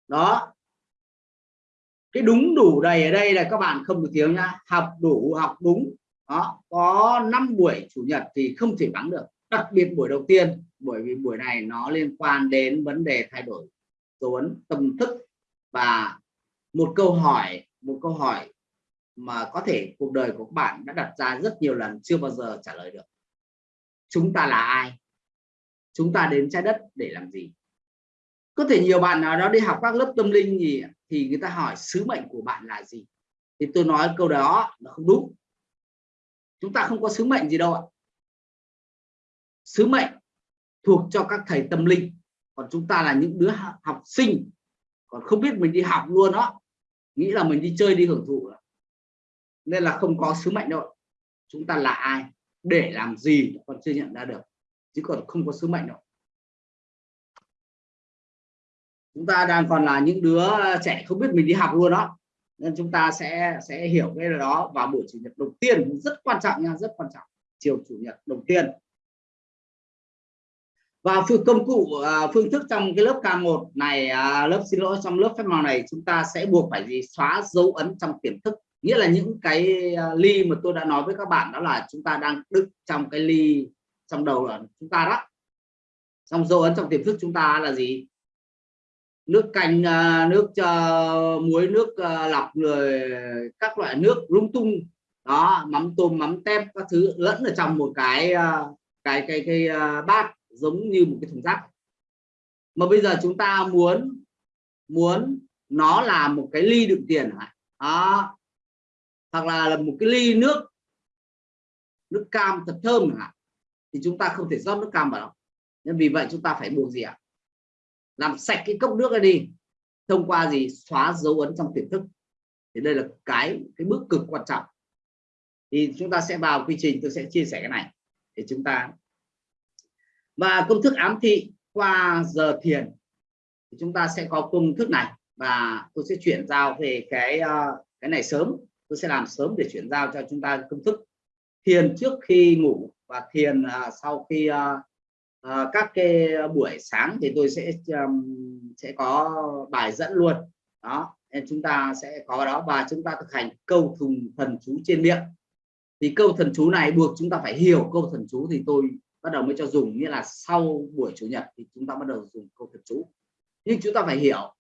Đó. Cái đúng đủ đầy ở đây là các bạn không được thiếu nhá. Học đủ, học đúng. Đó. Có 5 buổi chủ nhật thì không thể vắng được. Đặc biệt buổi đầu tiên, bởi vì buổi này nó liên quan đến vấn đề thay đổi dấu ấn tâm thức. Và một câu hỏi, một câu hỏi mà có thể cuộc đời của các bạn đã đặt ra rất nhiều lần chưa bao giờ trả lời được chúng ta là ai? Chúng ta đến trái đất để làm gì? Có thể nhiều bạn nào đó đi học các lớp tâm linh gì thì người ta hỏi, sứ mệnh của bạn là gì? Thì tôi nói câu đó là không đúng. Chúng ta không có sứ mệnh gì đâu ạ. Sứ mệnh thuộc cho các thầy tâm linh. Còn chúng ta là những đứa học sinh. Còn không biết mình đi học luôn đó nghĩ là mình đi chơi đi hưởng thụ. Nên là không có sứ mệnh đâu chúng ta là ai? Để làm gì còn chưa nhận ra được, chứ còn không có sứ mệnh đâu. Chúng ta đang còn là những đứa trẻ không biết mình đi học luôn đó. Nên chúng ta sẽ sẽ hiểu cái đó vào buổi chủ nhật đầu tiên rất quan trọng nha, rất quan trọng. Chiều chủ nhật đầu tiên. Và phương công cụ à, phương thức trong cái lớp K1 này à, lớp xin lỗi, trong lớp phép màu này chúng ta sẽ buộc phải gì? Xóa dấu ấn trong tiềm thức nghĩa là những cái à, ly mà tôi đã nói với các bạn đó là chúng ta đang đựng trong cái ly trong đầu là chúng ta đó. Trong dấu ấn trong tiềm thức chúng ta là gì? Nước canh à, nước uh, muối nước uh, lọc rồi các loại nước lung tung. Đó mắm tôm mắm tép các thứ lẫn ở trong một cái uh, cái cái cái uh, bát giống như một cái thùng rác. Mà bây giờ chúng ta muốn muốn nó là một cái ly đựng tiền đó hoặc là, là một cái ly nước nước cam thật thơm chẳng hạn thì chúng ta không thể rót nước cam vào đâu. Nên vì vậy chúng ta phải buộc gì ạ? Làm sạch cái cốc nước ra đi thông qua gì? Xóa dấu ấn trong tiềm thức. Thì đây là cái cái bước cực quan trọng. Thì chúng ta sẽ vào quy trình tôi sẽ chia sẻ cái này để chúng ta. Và công thức ám thị qua giờ thiền thì chúng ta sẽ có công thức này. Và tôi sẽ chuyển giao về cái ờ, cái này sớm tôi sẽ làm sớm để chuyển giao cho chúng ta công thức thiền trước khi ngủ và thiền uh, sau khi uh, uh, các cái buổi sáng thì tôi sẽ um, sẽ có bài dẫn luôn. Đó nên chúng ta sẽ có đó và chúng ta thực hành câu thùng thần chú trên miệng. Thì câu thần chú này buộc chúng ta phải hiểu câu thần chú thì tôi bắt đầu mới cho dùng nghĩa là sau buổi chủ nhật thì chúng ta bắt đầu dùng câu thần chú. Nhưng chúng ta phải hiểu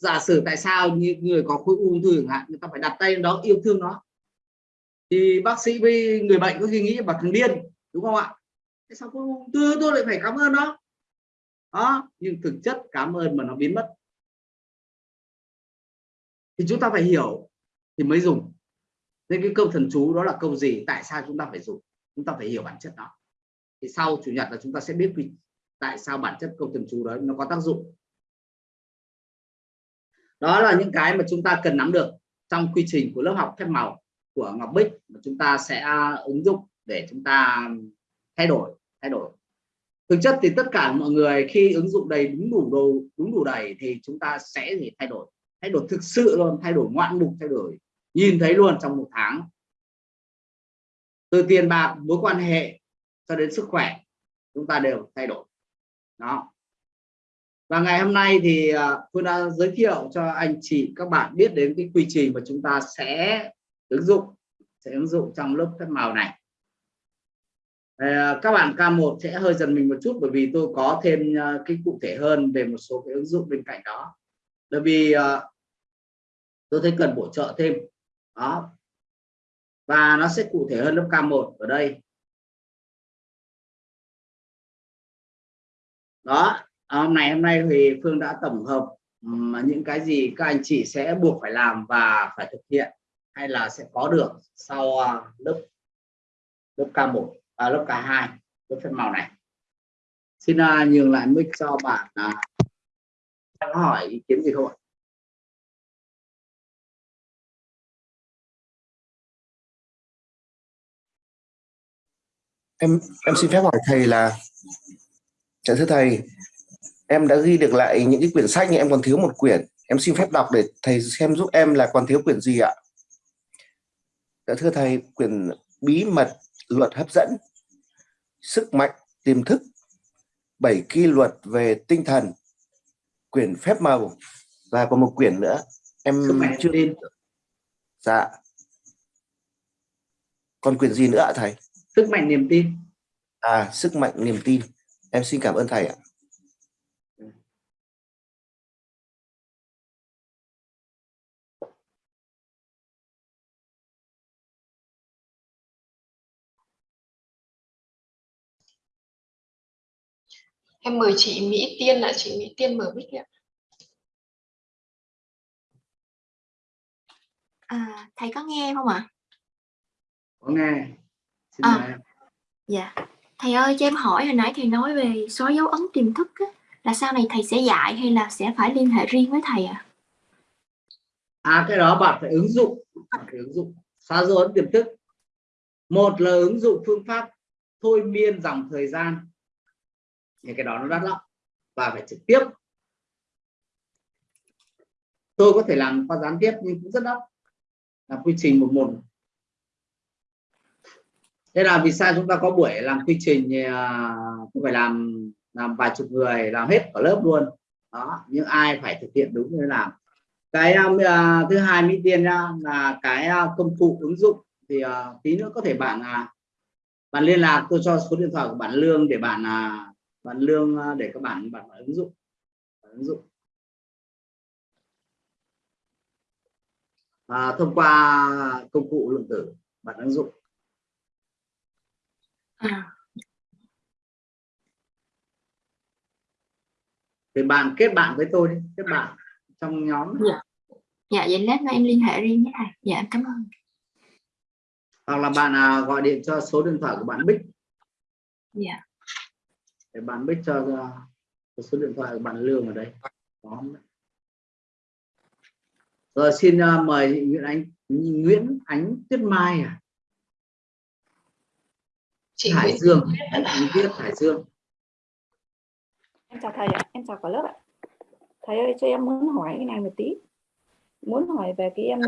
giả sử tại sao như người có khối ung thư chẳng hạn, người ta phải đặt tay đó, yêu thương nó. Thì bác sĩ với người bệnh có khi nghĩ bà thằng điên, đúng không ạ? Tại sao khối ung thư, tôi lại phải cảm ơn nó. Đó, nhưng thực chất cảm ơn mà nó biến mất. Thì chúng ta phải hiểu thì mới dùng. Nên cái câu thần chú đó là câu gì, tại sao chúng ta phải dùng? Chúng ta phải hiểu bản chất đó. Thì sau chủ nhật là chúng ta sẽ biết vì tại sao bản chất câu thần chú đó nó có tác dụng đó là những cái mà chúng ta cần nắm được trong quy trình của lớp học phép màu của Ngọc Bích mà chúng ta sẽ à, ứng dụng để chúng ta thay đổi thay đổi. Thực chất thì tất cả mọi người khi ứng dụng đầy đúng đủ đồ, đúng đủ đầy thì chúng ta sẽ gì? Thay đổi thay đổi thực sự luôn, thay đổi ngoạn mục, thay đổi, nhìn thấy luôn trong một tháng. Từ tiền bạc, mối quan hệ cho đến sức khỏe, chúng ta đều thay đổi. Đó và ngày hôm nay thì à, tôi đã giới thiệu cho anh chị, các bạn biết đến cái quy trình mà chúng ta sẽ ứng dụng, sẽ ứng dụng trong lớp phép màu này. Ờ, các bạn K1 sẽ hơi dần mình một chút bởi vì tôi có thêm à, cái cụ thể hơn về một số cái ứng dụng bên cạnh đó. Bởi vì à, tôi thấy cần bổ trợ thêm. Đó. Và nó sẽ cụ thể hơn lớp K1 ở đây. Đó. À, hôm nay hôm nay thì Phương đã tổng hợp những cái gì các anh chị sẽ buộc phải làm và phải thực hiện hay là sẽ có được sau à, lớp lớp K1 à, lớp K2 lớp phép màu này. Xin uh, nhường lại mic cho bạn uh, đang hỏi ý kiến gì không ạ? Em em xin phép hỏi thầy là Dạ thưa thầy, em đã ghi được lại những cái quyển sách nhưng em còn thiếu một quyển. Em xin phép đọc để thầy xem giúp em là còn thiếu quyển gì ạ? Dạ thưa thầy, quyển bí mật luật hấp dẫn, sức mạnh tiềm thức, bảy quy luật về tinh thần, quyển phép màu và còn một quyển nữa. Em chưa tin. Dạ. Còn quyển gì nữa ạ thầy? Sức mạnh niềm tin. À, sức mạnh niềm tin. Em xin cảm ơn thầy ạ. Em mời chị Mỹ Tiên là chị Mỹ Tiên mở mic ạ. À, thầy có nghe không ạ? Có nghe. Xin à, dạ. Thầy ơi cho em hỏi hồi nãy thầy nói về xóa dấu ấn tiềm thức á, là sau này thầy sẽ dạy hay là sẽ phải liên hệ riêng với thầy à? À cái đó bạn phải ứng dụng, bạn phải ứng dụng xóa dấu ấn tiềm thức. Một là ứng dụng phương pháp thôi miên dòng thời gian. Thì cái đó nó đắt lắm và phải trực tiếp. Tôi có thể làm qua gián tiếp nhưng cũng rất đắt. Là quy trình một một thế là vì sao chúng ta có buổi làm quy trình à, thì phải làm làm vài chục người làm hết cả lớp luôn đó nhưng ai phải thực hiện đúng như làm cái uh, thứ hai mỹ tiên nhá là cái uh, công cụ ứng dụng thì uh, tí nữa có thể bạn uh, bạn liên lạc tôi cho số điện thoại của bạn lương để bạn uh, bạn lương uh, để các bạn bạn ứng dụng bạn ứng dụng à, thông qua công cụ lượng tử bạn ứng dụng À. Thì bạn kết bạn với tôi đi, kết bạn trong nhóm. Dạ. Dạ vậy lát nữa em liên hệ riêng với thầy. Dạ em cảm ơn. Hoặc là bạn à, gọi điện cho số điện thoại của bạn Bích. Dạ. Để bạn Bích cho, cho số điện thoại của bạn Lương ở đây. Đó. Rồi xin uh, mời Nguyễn Ánh Nguyễn Ánh Tuyết Mai à. Chị Hải Dương anh viết Hải Dương. Em chào thầy ạ em chào cả lớp ạ. Thầy ơi cho em muốn hỏi cái này một tí. Muốn hỏi về cái em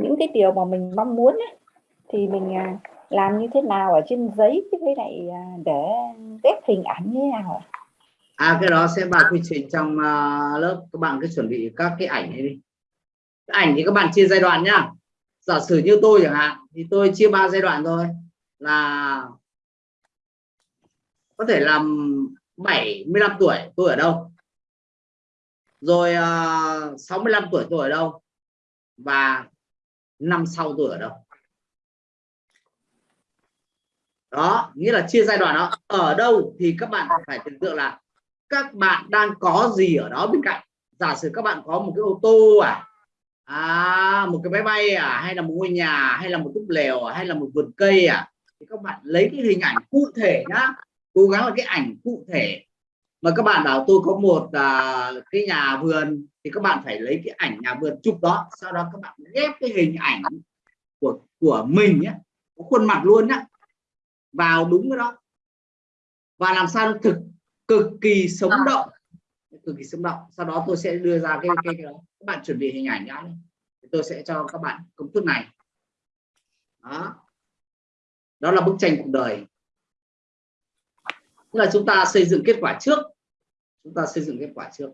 những cái điều mà mình mong muốn ấy, thì mình à, làm như thế nào ở trên giấy với lại à, để ghép hình ảnh như thế nào à cái đó sẽ vào quy trình trong à, lớp. Các bạn cứ chuẩn bị các cái ảnh này đi. Cái ảnh thì các bạn chia giai đoạn nhá. Giả sử như tôi chẳng hạn thì tôi chia ba giai đoạn thôi. Là có thể làm 75 tuổi tôi ở đâu? Rồi à, uh, 65 tuổi tôi ở đâu? Và năm sau tôi ở đâu? Đó nghĩa là chia giai đoạn đó. Ở đâu thì các bạn phải tưởng tượng là các bạn đang có gì ở đó bên cạnh. Giả sử các bạn có một cái ô tô à à, một cái máy bay à hay là một ngôi nhà hay là một túp lều à, hay là một vườn cây à thì các bạn lấy cái hình ảnh cụ thể nhá. Cố gắng là cái ảnh cụ thể. Mà các bạn bảo tôi có một à, cái nhà vườn thì các bạn phải lấy cái ảnh nhà vườn chụp đó. Sau đó các bạn ghép cái hình ảnh của của mình nhé có khuôn mặt luôn nhá vào đúng cái đó. Và làm sao thực cực kỳ sống À. động. Cực kỳ sống động. Sau đó tôi sẽ đưa ra cái cái, cái đó. các bạn chuẩn bị hình ảnh đã đi. tôi sẽ cho các bạn công thức này. Đó. Đó là bức tranh cuộc đời. Tức là chúng ta xây dựng kết quả trước. Chúng ta xây dựng kết quả trước.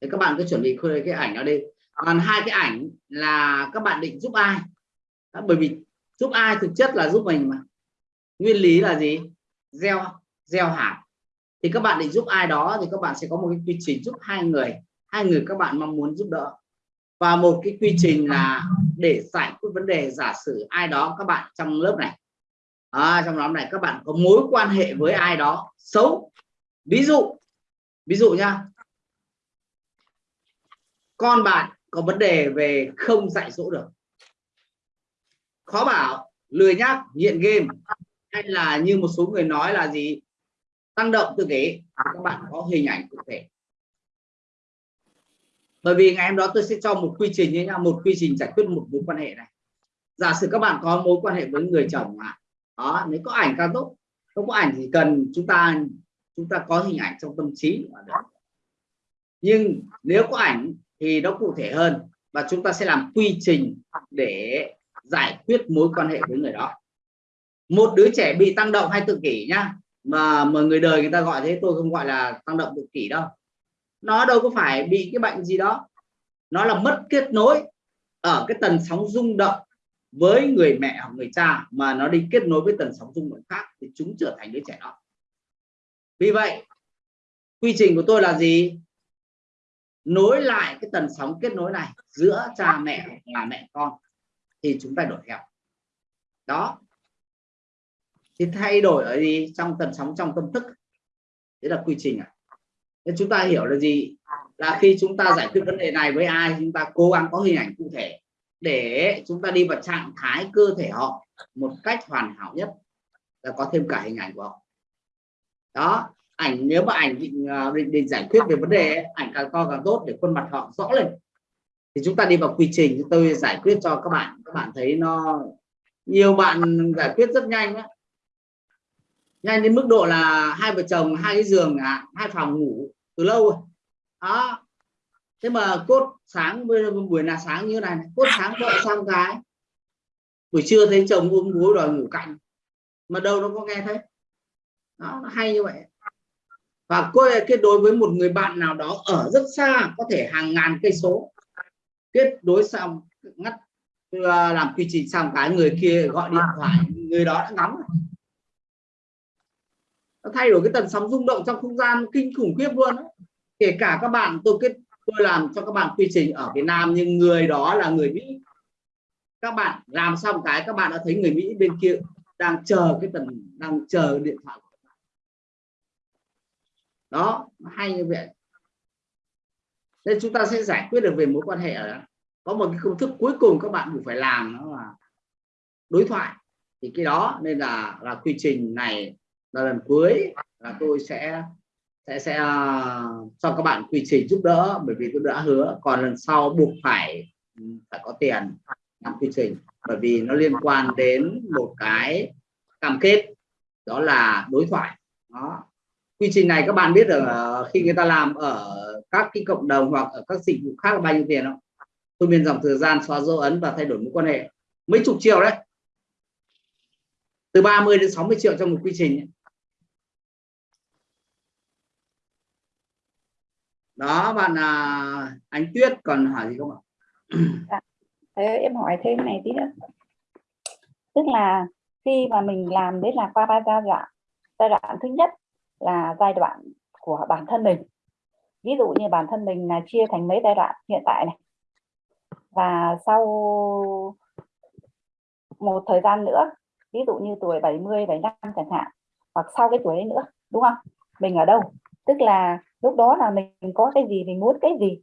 Thì các bạn cứ chuẩn bị khơi cái ảnh đó đi. Còn hai cái ảnh là các bạn định giúp ai? Đó, bởi vì giúp ai thực chất là giúp mình mà nguyên lý là gì? Gieo gieo hạt. Thì các bạn định giúp ai đó thì các bạn sẽ có một cái quy trình giúp hai người. Hai người các bạn mong muốn giúp đỡ. Và một cái quy trình là để giải quyết vấn đề giả sử ai đó các bạn trong lớp này. À, trong nhóm này các bạn có mối quan hệ với ai đó xấu. Ví dụ ví dụ nha con bạn có vấn đề về không dạy dỗ được. Khó bảo lười nhác nghiện game hay là như một số người nói là gì? Tăng động tự kỷ. Các bạn có hình ảnh cụ thể. Bởi vì ngày hôm đó tôi sẽ cho một quy trình như nhau một quy trình giải quyết một mối quan hệ này. Giả sử các bạn có mối quan hệ với người chồng mà đó nếu có ảnh càng tốt. Không có ảnh thì cần chúng ta chúng ta có hình ảnh trong tâm trí là nhưng nếu có ảnh thì nó cụ thể hơn và chúng ta sẽ làm quy trình để giải quyết mối quan hệ với người đó một đứa trẻ bị tăng động hay tự kỷ nhá. Mà mà người đời người ta gọi thế, tôi không gọi là tăng động tự kỷ đâu. Nó đâu có phải bị cái bệnh gì đó. Nó là mất kết nối ở cái tần sóng rung động với người mẹ hoặc người cha mà nó đi kết nối với tần sóng rung động khác thì chúng trở thành đứa trẻ đó. Vì vậy, quy trình của tôi là gì? Nối lại cái tần sóng kết nối này giữa cha mẹ và mẹ con thì chúng ta đổi theo. Đó thì thay đổi ở gì trong tần sóng trong tâm thức? Đấy là quy trình à nên chúng ta hiểu là gì? Là khi chúng ta giải quyết vấn đề này với ai chúng ta cố gắng có hình ảnh cụ thể để chúng ta đi vào trạng thái cơ thể họ một cách hoàn hảo nhất là có thêm cả hình ảnh của họ. Đó ảnh nếu mà ảnh định, à, định, định giải quyết về vấn đề ấy, ảnh càng to càng tốt để khuôn mặt họ rõ lên. Thì chúng ta đi vào quy trình tôi giải quyết cho các bạn các bạn thấy nó nhiều bạn giải quyết rất nhanh á nhanh đến mức độ là hai vợ chồng hai cái giường à, hai phòng ngủ từ lâu rồi. Đó. Thế mà cốt sáng buổi là sáng như này cốt sáng vợ xong cái buổi trưa thấy chồng ôm gối đòi ngủ cạnh mà đâu nó có nghe thấy. Đó nó hay như vậy. Và cô kết nối với một người bạn nào đó ở rất xa có thể hàng ngàn cây số. Kết nối xong ngắt ờ, làm quy trình xong cái người kia gọi điện thoại người đó đã ngắm rồi nó thay đổi cái tần sóng rung động trong không gian kinh khủng khiếp luôn kể cả các bạn, tôi kết, tôi làm cho các bạn quy trình ở Việt Nam, nhưng người đó là người Mỹ. Các bạn làm xong cái, các bạn đã thấy người Mỹ bên kia đang chờ cái tần, đang chờ điện thoại đó, hay như vậy. Nên chúng ta sẽ giải quyết được về mối quan hệ ở đó có một cái công thức cuối cùng các bạn buộc phải làm đó là đối thoại. Thì cái đó nên là là quy trình này là lần cuối là tôi sẽ sẽ sẽ uh, cho các bạn quy trình giúp đỡ bởi vì tôi đã hứa. Còn lần sau buộc phải ừ, phải có tiền làm quy trình bởi vì nó liên quan đến một cái cam kết đó là đối thoại. Đó. Quy trình này các bạn biết được khi người ta làm ở các cái cộng đồng hoặc ở các dịch vụ khác là bao nhiêu tiền không? Tôi biên dòng thời gian xóa dấu ấn và thay đổi mối quan hệ. Mấy chục triệu đấy. Từ 30 đến 60 triệu trong một quy trình đó bạn à, anh Tuyết còn hỏi gì không ạ? Dạ. Thế em hỏi thêm này tí nữa. Tức là khi mà mình làm đấy là qua ba giai đoạn. Giai đoạn thứ nhất là giai đoạn của bản thân mình. Ví dụ như bản thân mình là chia thành mấy giai đoạn hiện tại này. Và sau một thời gian nữa ví dụ như tuổi 70 75 chẳng hạn hoặc sau cái tuổi ấy nữa đúng không? Mình ở đâu? Tức là lúc đó là mình có cái gì mình muốn cái gì?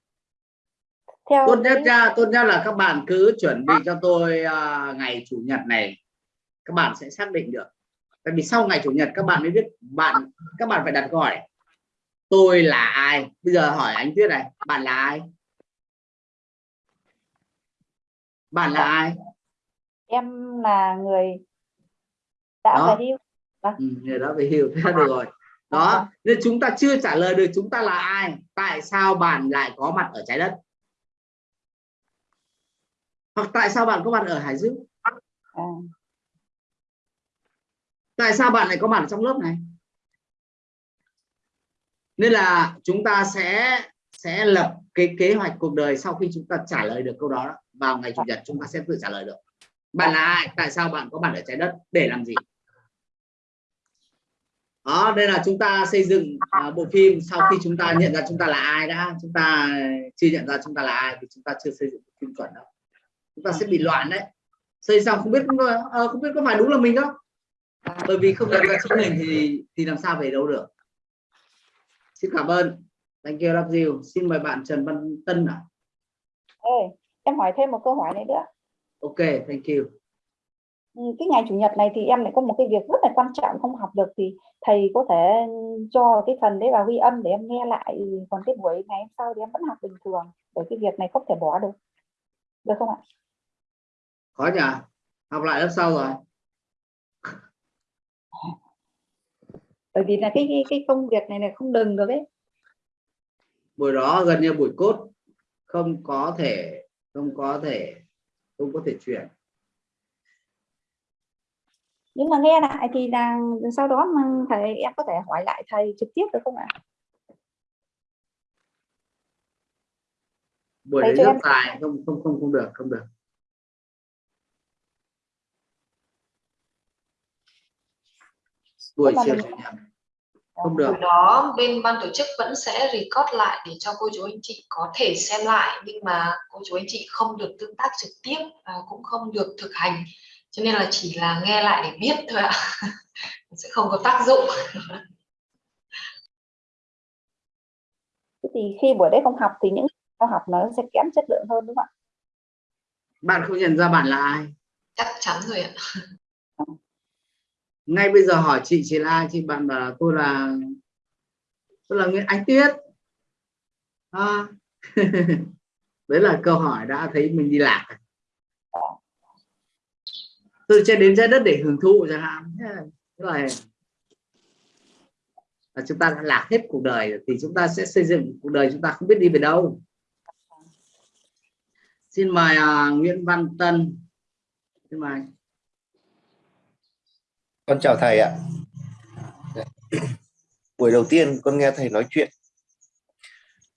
Theo tốt nhất cái... nha tốt nhất là các bạn cứ chuẩn bị cho tôi uh, ngày chủ nhật này. Các bạn sẽ xác định được. Tại vì sau ngày chủ nhật các bạn mới biết bạn các bạn phải đặt câu hỏi. Tôi là ai? Bây giờ hỏi anh tuyết này bạn là ai? Bạn là ai? Em là người đã Đó. về hưu ừ, người đó về hưu thế được rồi đó nên chúng ta chưa trả lời được chúng ta là ai tại sao bạn lại có mặt ở trái đất? Hoặc tại sao bạn có mặt ở hải dương? À, tại sao bạn lại có mặt trong lớp này? Nên là chúng ta sẽ sẽ lập cái kế hoạch cuộc đời sau khi chúng ta trả lời được câu đó. Vào ngày chủ nhật chúng ta sẽ tự trả lời được. Bạn là ai? Tại sao bạn có mặt ở trái đất? Để làm gì đó đây là chúng ta xây dựng uh, bộ phim sau khi chúng ta nhận ra chúng ta là ai đã chúng ta chưa nhận ra chúng ta là ai thì chúng ta chưa xây dựng bộ phim chuẩn đâu. Chúng ta sẽ bị loạn đấy. Xây xong không biết uh, không biết có phải đúng là mình không? Bởi vì không nhận ra chính mình thì thì làm sao về đâu được. Xin cảm ơn. Thank you love you. Xin mời bạn Trần Văn Tân ạ. Ê, em hỏi thêm một câu hỏi này nữa. Ok thank you cái ngày chủ nhật này thì em lại có một cái việc rất là quan trọng không học được thì thầy có thể cho cái phần đấy vào ghi âm để em nghe lại. Còn cái buổi ngày hôm sau thì em vẫn học bình thường bởi cái việc này không thể bỏ được. Được không ạ? Khó nhỉ? Học lại lớp sau rồi. Bởi vì là cái cái, cái công việc này là không đừng được ấy. Buổi đó gần như buổi cốt không có thể không có thể không có thể chuyển nhưng mà nghe lại thì là sau đó mà thầy em có thể hỏi lại thầy trực tiếp được không ạ? Buổi đấy rất em- dài không không không không được không được. Buổi chiều mình- nhật. Không được. Đó bên ban tổ chức vẫn sẽ record lại để cho cô chú anh chị có thể xem lại nhưng mà cô chú anh chị không được tương tác trực tiếp và cũng không được thực hành cho nên là chỉ là nghe lại để biết thôi ạ. Sẽ không có tác dụng. Thế thì khi buổi đấy không học thì những cao học nó sẽ kém chất lượng hơn đúng không ạ? Bạn không nhận ra bạn là ai? Chắc chắn rồi ạ. Ngay bây giờ hỏi chị chị là ai? Chị bạn bảo là tôi là tôi là Nguyễn Ánh Tuyết. À. đấy là câu hỏi đã thấy mình đi lạc từ trên đến trái đất để hưởng thụ chẳng hạn. Thế là- là chúng ta đã lạc hết cuộc đời thì chúng ta sẽ xây dựng cuộc đời chúng ta không biết đi về đâu. Xin mời uh, Nguyễn Văn Tân. Xin mời. Con chào thầy ạ. Buổi đầu tiên con nghe thầy nói chuyện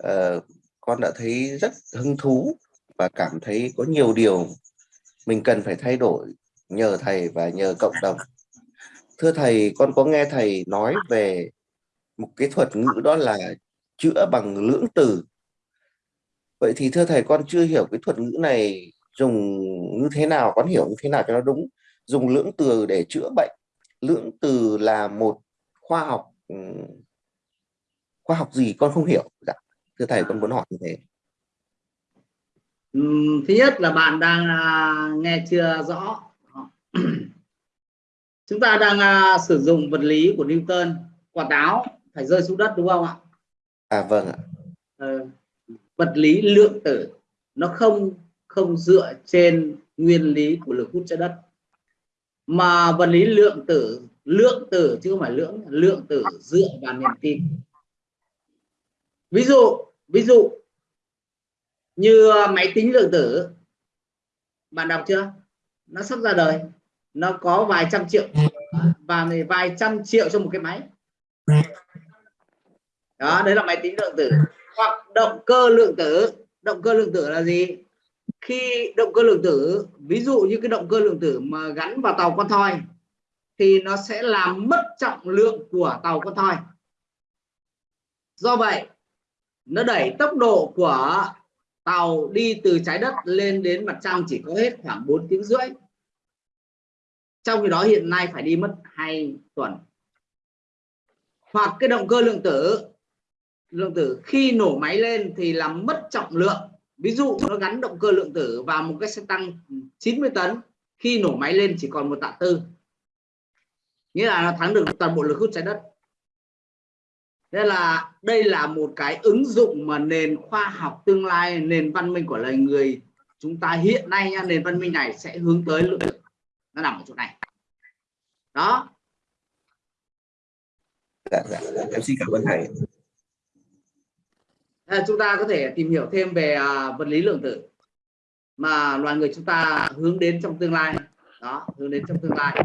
uh, con đã thấy rất hứng thú và cảm thấy có nhiều điều mình cần phải thay đổi nhờ thầy và nhờ cộng đồng. Thưa thầy, con có nghe thầy nói về một cái thuật ngữ đó là chữa bằng lưỡng từ? Vậy thì thưa thầy, con chưa hiểu cái thuật ngữ này dùng như thế nào, con hiểu như thế nào cho nó đúng. Dùng lưỡng từ để chữa bệnh. Lưỡng từ là một khoa học ừ, khoa học gì con không hiểu. Dạ. thưa thầy, con muốn hỏi như thế. Ừ, thứ nhất là bạn đang à, nghe chưa rõ. chúng ta đang à, sử dụng vật lý của Newton quả táo phải rơi xuống đất đúng không ạ? À vâng ạ. Ờ, vật lý lượng tử nó không không dựa trên nguyên lý của lực hút trái đất. Mà vật lý lượng tử lượng tử chứ không phải lượng lượng tử dựa vào niềm tin. Ví dụ ví dụ như máy tính lượng tử bạn đọc chưa? Nó sắp ra đời nó có vài trăm triệu. Và vài trăm triệu cho một cái máy. Đó đấy là máy tính lượng tử. Hoặc động cơ lượng tử. Động cơ lượng tử là gì? Khi động cơ lượng tử ví dụ như cái động cơ lượng tử mà gắn vào tàu con thoi thì nó sẽ làm mất trọng lượng của tàu con thoi. Do vậy nó đẩy tốc độ của tàu đi từ trái đất lên đến mặt trăng chỉ có hết khoảng 4 tiếng rưỡi trong khi đó hiện nay phải đi mất hai tuần. Hoặc cái động cơ lượng tử lượng tử khi nổ máy lên thì làm mất trọng lượng. Ví dụ nó gắn động cơ lượng tử vào một cái xe tăng 90 tấn khi nổ máy lên chỉ còn một tạ tư. Nghĩa là nó thắng được toàn bộ lực hút trái đất. Nên là đây là một cái ứng dụng mà nền khoa học tương lai nền văn minh của loài người chúng ta hiện nay nha, nền văn minh này sẽ hướng tới lượng tử nó nằm ở chỗ này. Đó. Dạ, dạ. em xin cảm ơn thầy. À, chúng ta có thể tìm hiểu thêm về à, vật lý lượng tử mà loài người chúng ta hướng đến trong tương lai. Đó hướng đến trong tương lai.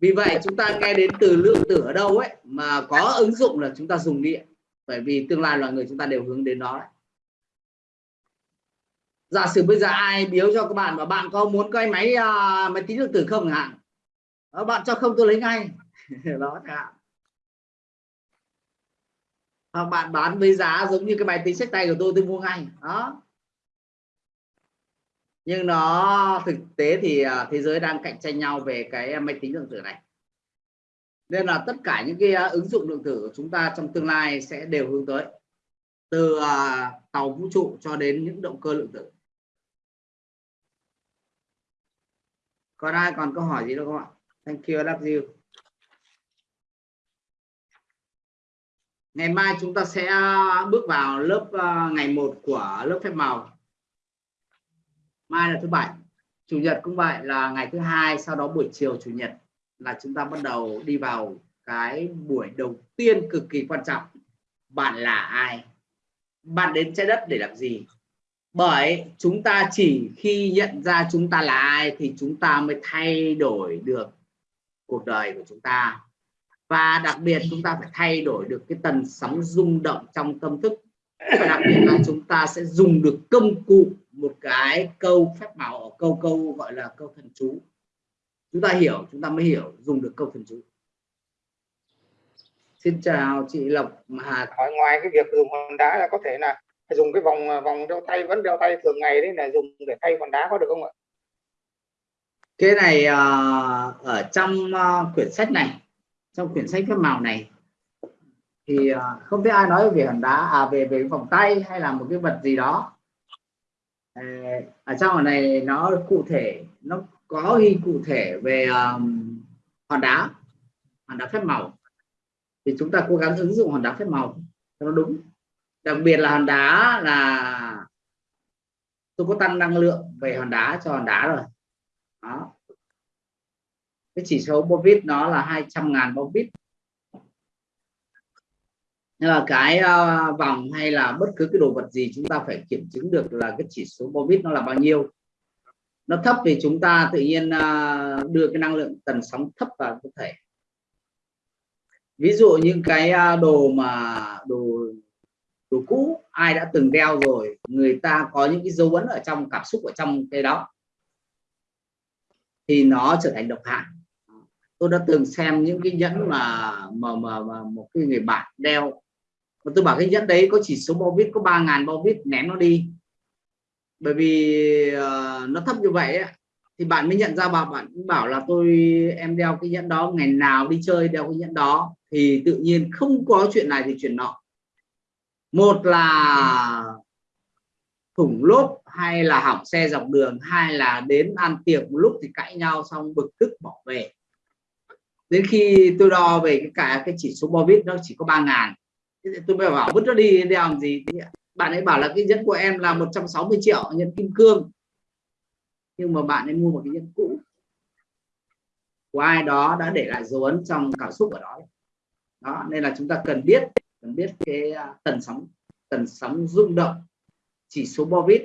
Vì vậy chúng ta nghe đến từ lượng tử ở đâu ấy mà có ứng dụng là chúng ta dùng điện. Bởi vì tương lai loài người chúng ta đều hướng đến đó đấy giả sử bây giờ ai biếu cho các bạn và bạn có muốn cái máy uh, máy tính lượng tử không? Chẳng hạn. Ờ, bạn cho không tôi lấy ngay. Đó chẳng hoặc bạn bán với giá giống như cái máy tính sách tay của tôi tôi mua ngay. Đó. Nhưng nó thực tế thì uh, thế giới đang cạnh tranh nhau về cái à, máy tính lượng tử này. Nên là tất cả những cái uh, ứng dụng lượng tử của chúng ta trong tương lai sẽ đều hướng tới. Từ uh, tàu vũ trụ cho đến những động cơ lượng tử. Còn ai còn câu hỏi gì đâu không ạ? Thank you love you. Ngày mai chúng ta sẽ à, bước vào lớp à, ngày 1 của lớp phép màu. Mai là thứ bảy, chủ nhật cũng vậy là ngày thứ hai, sau đó buổi chiều chủ nhật là chúng ta bắt đầu đi vào cái buổi đầu tiên cực kỳ quan trọng. Bạn là ai? Bạn đến trái đất để làm gì? Bởi chúng ta chỉ khi nhận ra chúng ta là ai thì chúng ta mới thay đổi được cuộc đời của chúng ta. Và đặc biệt chúng ta phải thay đổi được cái tần sóng rung động trong tâm thức. Và đặc biệt là chúng ta sẽ dùng được công cụ, một cái câu phép màu câu câu gọi là câu thần chú. Chúng ta hiểu, chúng ta mới hiểu dùng được câu thần chú. Xin chào chị Lộc Hà. Ngoài cái việc dùng hòn đá là có thể là dùng cái vòng à, vòng đeo tay vẫn đeo tay thường ngày đấy là dùng để thay hòn đá có được không ạ? Cái này uh, ở trong uh, quyển sách này trong quyển sách phép màu này thì uh, không biết ai nói về hòn đá à về về vòng tay hay là một cái vật gì đó. Ờ, ở trong này nó cụ thể nó có ghi cụ thể về um, hòn đá hòn đá phép màu. Thì chúng ta cố gắng ứng dụng hòn đá phép màu cho nó đúng đặc biệt là hòn đá là tôi có tăng năng lượng về hòn đá cho hòn đá rồi. Đó. Cái chỉ số bovit nó là 200 ngàn bovit nhưng mà cái uh, vòng hay là bất cứ cái đồ vật gì chúng ta phải kiểm chứng được là cái chỉ số bovit nó là bao nhiêu. Nó thấp thì chúng ta tự nhiên uh, đưa cái năng lượng tần sóng thấp vào cơ thể. Ví dụ những cái uh, đồ mà đồ đồ cũ ai đã từng đeo rồi người ta có những cái dấu ấn ở trong cảm xúc ở trong cái đó thì nó trở thành độc hại. Tôi đã từng xem những cái nhẫn mà mà mà, mà một cái người bạn đeo. Và tôi bảo cái nhẫn đấy có chỉ số bao vít có 3.000 bao vít ném nó đi. Bởi vì uh, nó thấp như vậy ấy, thì bạn mới nhận ra bà bạn bảo là tôi em đeo cái nhẫn đó ngày nào đi chơi đeo cái nhẫn đó. Thì tự nhiên không có chuyện này thì chuyện nọ một là thủng lốp hay là hỏng xe dọc đường hay là đến ăn tiệc một lúc thì cãi nhau xong bực tức bỏ về. Đến khi tôi đo về cái cả cái chỉ số bobit nó chỉ có 3 ngàn. Tôi mới bảo, vứt nó đi đeo làm gì? Bạn ấy bảo là cái nhẫn của em là 160 triệu, nhẫn kim cương. Nhưng mà bạn ấy mua một cái nhẫn cũ. Của ai đó đã để lại dấu ấn trong cảm xúc ở đó đó, nên là chúng ta cần biết cần biết cái à, tần sóng tần sóng rung động chỉ số bovit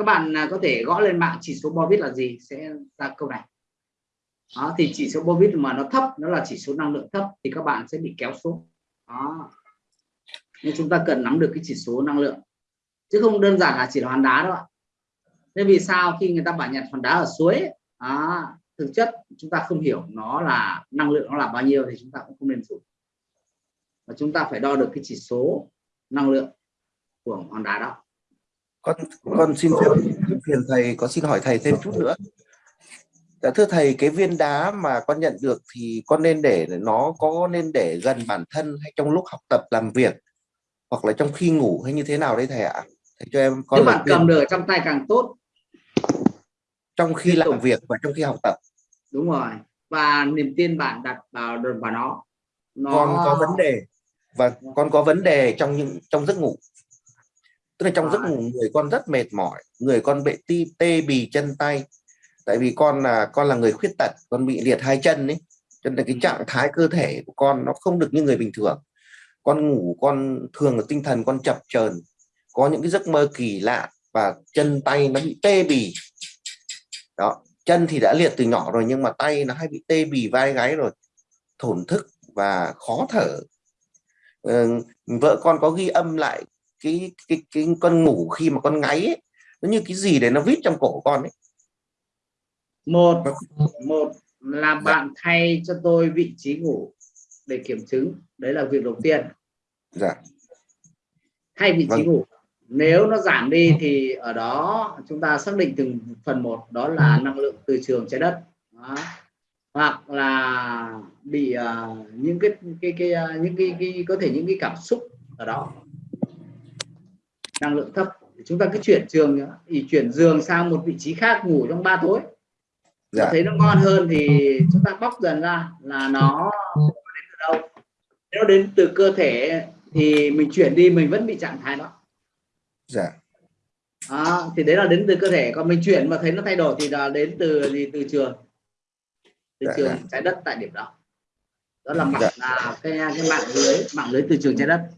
các bạn à, có thể gõ lên mạng chỉ số bovit là gì sẽ ra câu này. Đó, thì chỉ số bovit mà nó thấp nó là chỉ số năng lượng thấp thì các bạn sẽ bị kéo xuống. Đó. Nên chúng ta cần nắm được cái chỉ số năng lượng chứ không đơn giản là chỉ là hòn đá đâu ạ. Nên vì sao khi người ta bảo nhặt hòn đá ở suối đó, thực chất chúng ta không hiểu nó là năng lượng nó là bao nhiêu thì chúng ta cũng không nên dùng và chúng ta phải đo được cái chỉ số năng lượng của hòn đá đó con con xin phép phiền thầy có xin hỏi thầy thêm chút nữa Dạ thưa thầy, cái viên đá mà con nhận được thì con nên để nó có nên để gần bản thân hay trong lúc học tập làm việc hoặc là trong khi ngủ hay như thế nào đấy thầy ạ? Thầy cho em con Nếu bạn cầm được trong tay càng tốt. Trong khi làm việc và trong khi học tập. Đúng rồi. Và niềm tin bạn đặt vào vào nó. nó... Con có vấn đề và con có vấn đề trong những trong giấc ngủ. Tức là trong giấc ngủ người con rất mệt mỏi, người con bị tê bì chân tay. Tại vì con là con là người khuyết tật con bị liệt hai chân ấy. Cho nên cái trạng thái cơ thể của con nó không được như người bình thường. Con ngủ con thường là tinh thần con chập chờn có những cái giấc mơ kỳ lạ và chân tay nó bị tê bì. Đó chân thì đã liệt từ nhỏ rồi nhưng mà tay nó hay bị tê bì vai gáy rồi thổn thức và khó thở. ừ, vợ con có ghi âm lại cái cái cái con ngủ khi mà con ngáy ấy, nó như cái gì để nó vít trong cổ con ấy? Một một là bạn thay cho tôi vị trí ngủ để kiểm chứng. Đấy là việc đầu tiên. Dạ. Thay vị trí Vâng. ngủ. Nếu nó giảm đi thì ở đó chúng ta xác định từng phần một đó là năng lượng từ trường trái đất. Đó. Hoặc là bị à, những cái cái cái à, những cái, cái có thể những cái cảm xúc ở đó. Năng lượng thấp. Thì chúng ta cứ chuyển nhá. thì chuyển giường sang một vị trí khác ngủ trong ba tối. Dạ. thấy nó ngon hơn thì chúng ta bóc dần ra là nó đến từ đâu. Nếu đến từ cơ thể thì mình chuyển đi mình vẫn bị trạng thái đó. Dạ. Đó, thì đấy là đến từ cơ thể. Còn mình chuyển mà thấy nó thay đổi thì là đến từ gì từ trường từ Dạ, trường dạ. trái đất tại điểm đó đó là mạng Dạ. là cái cái mạng lưới mạng lưới từ trường trái đất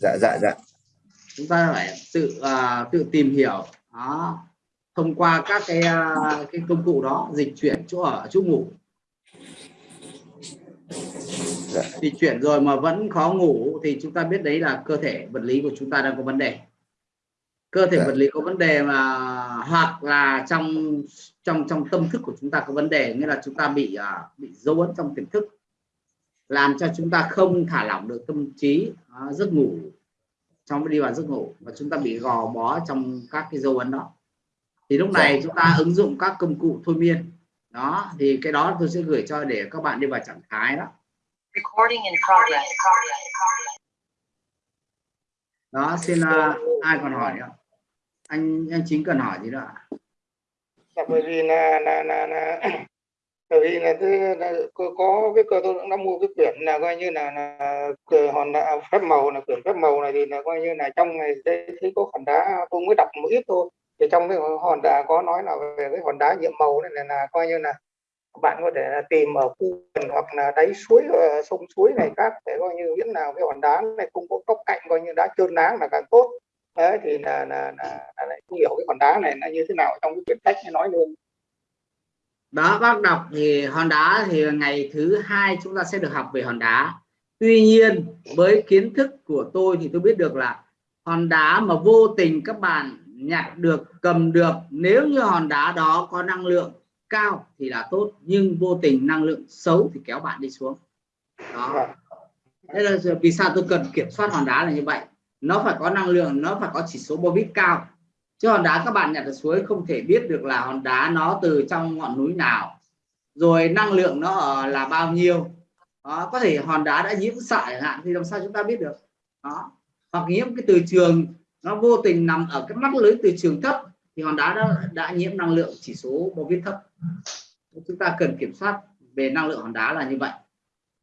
dạ dạ dạ chúng ta phải tự à, tự tìm hiểu đó thông qua các cái à, cái công cụ đó dịch chuyển chỗ ở chỗ ngủ Dạ. dịch chuyển rồi mà vẫn khó ngủ thì chúng ta biết đấy là cơ thể vật lý của chúng ta đang có vấn đề cơ thể Dạ. vật lý có vấn đề mà hoặc là trong trong trong tâm thức của chúng ta có vấn đề nghĩa là chúng ta bị à, bị dấu ấn trong tiềm thức làm cho chúng ta không thả lỏng được tâm trí à, giấc ngủ trong đi vào giấc ngủ và chúng ta bị gò bó trong các cái dấu ấn đó. Thì lúc này chúng ta ứng dụng các công cụ thôi miên. Đó thì cái đó tôi sẽ gửi cho để các bạn đi vào trạng thái đó. Recording in progress. đó xin uh, ai còn hỏi nữa anh anh chính cần hỏi gì đó ạ? Dạ, bởi vì là là là, là bởi vì là, thế, là có, có cái cơ tôi cũng đã mua cái quyển là coi như là, là hòn đá phép màu là quyển phép màu này thì là coi như là trong này thấy, thấy có hòn đá tôi mới đọc một ít thôi thì trong cái hòn đá có nói là về cái hòn đá nhiệm màu này là, là coi như là bạn có thể là tìm ở khu vườn hoặc là đáy suối ờ, sông suối này khác để coi như biết nào cái hòn đá này không có góc cạnh coi như đá trơn láng là càng tốt đấy thì là là, là, là lại không hiểu cái hòn đá này là như thế nào trong cái quyển sách nói luôn. Đó bác đọc thì hòn đá thì ngày thứ hai chúng ta sẽ được học về hòn đá. Tuy nhiên với kiến thức của tôi thì tôi biết được là hòn đá mà vô tình các bạn nhặt được cầm được nếu như hòn đá đó có năng lượng cao thì là tốt nhưng vô tình năng lượng xấu thì kéo bạn đi xuống. Đó. Vâng. thế là vì sao tôi cần kiểm soát hòn đá là như vậy nó phải có năng lượng nó phải có chỉ số bobit cao. Chứ hòn đá các bạn nhặt ở suối không thể biết được là hòn đá nó từ trong ngọn núi nào. Rồi năng lượng nó ở là bao nhiêu. Đó, có thể hòn đá đã nhiễm xạ chẳng hạn thì làm sao chúng ta biết được? Đó. Hoặc nhiễm cái từ trường nó vô tình nằm ở cái mắt lưới từ trường thấp thì hòn đá đã, đã nhiễm năng lượng chỉ số bobit thấp. Chúng ta cần kiểm soát về năng lượng hòn đá là như vậy.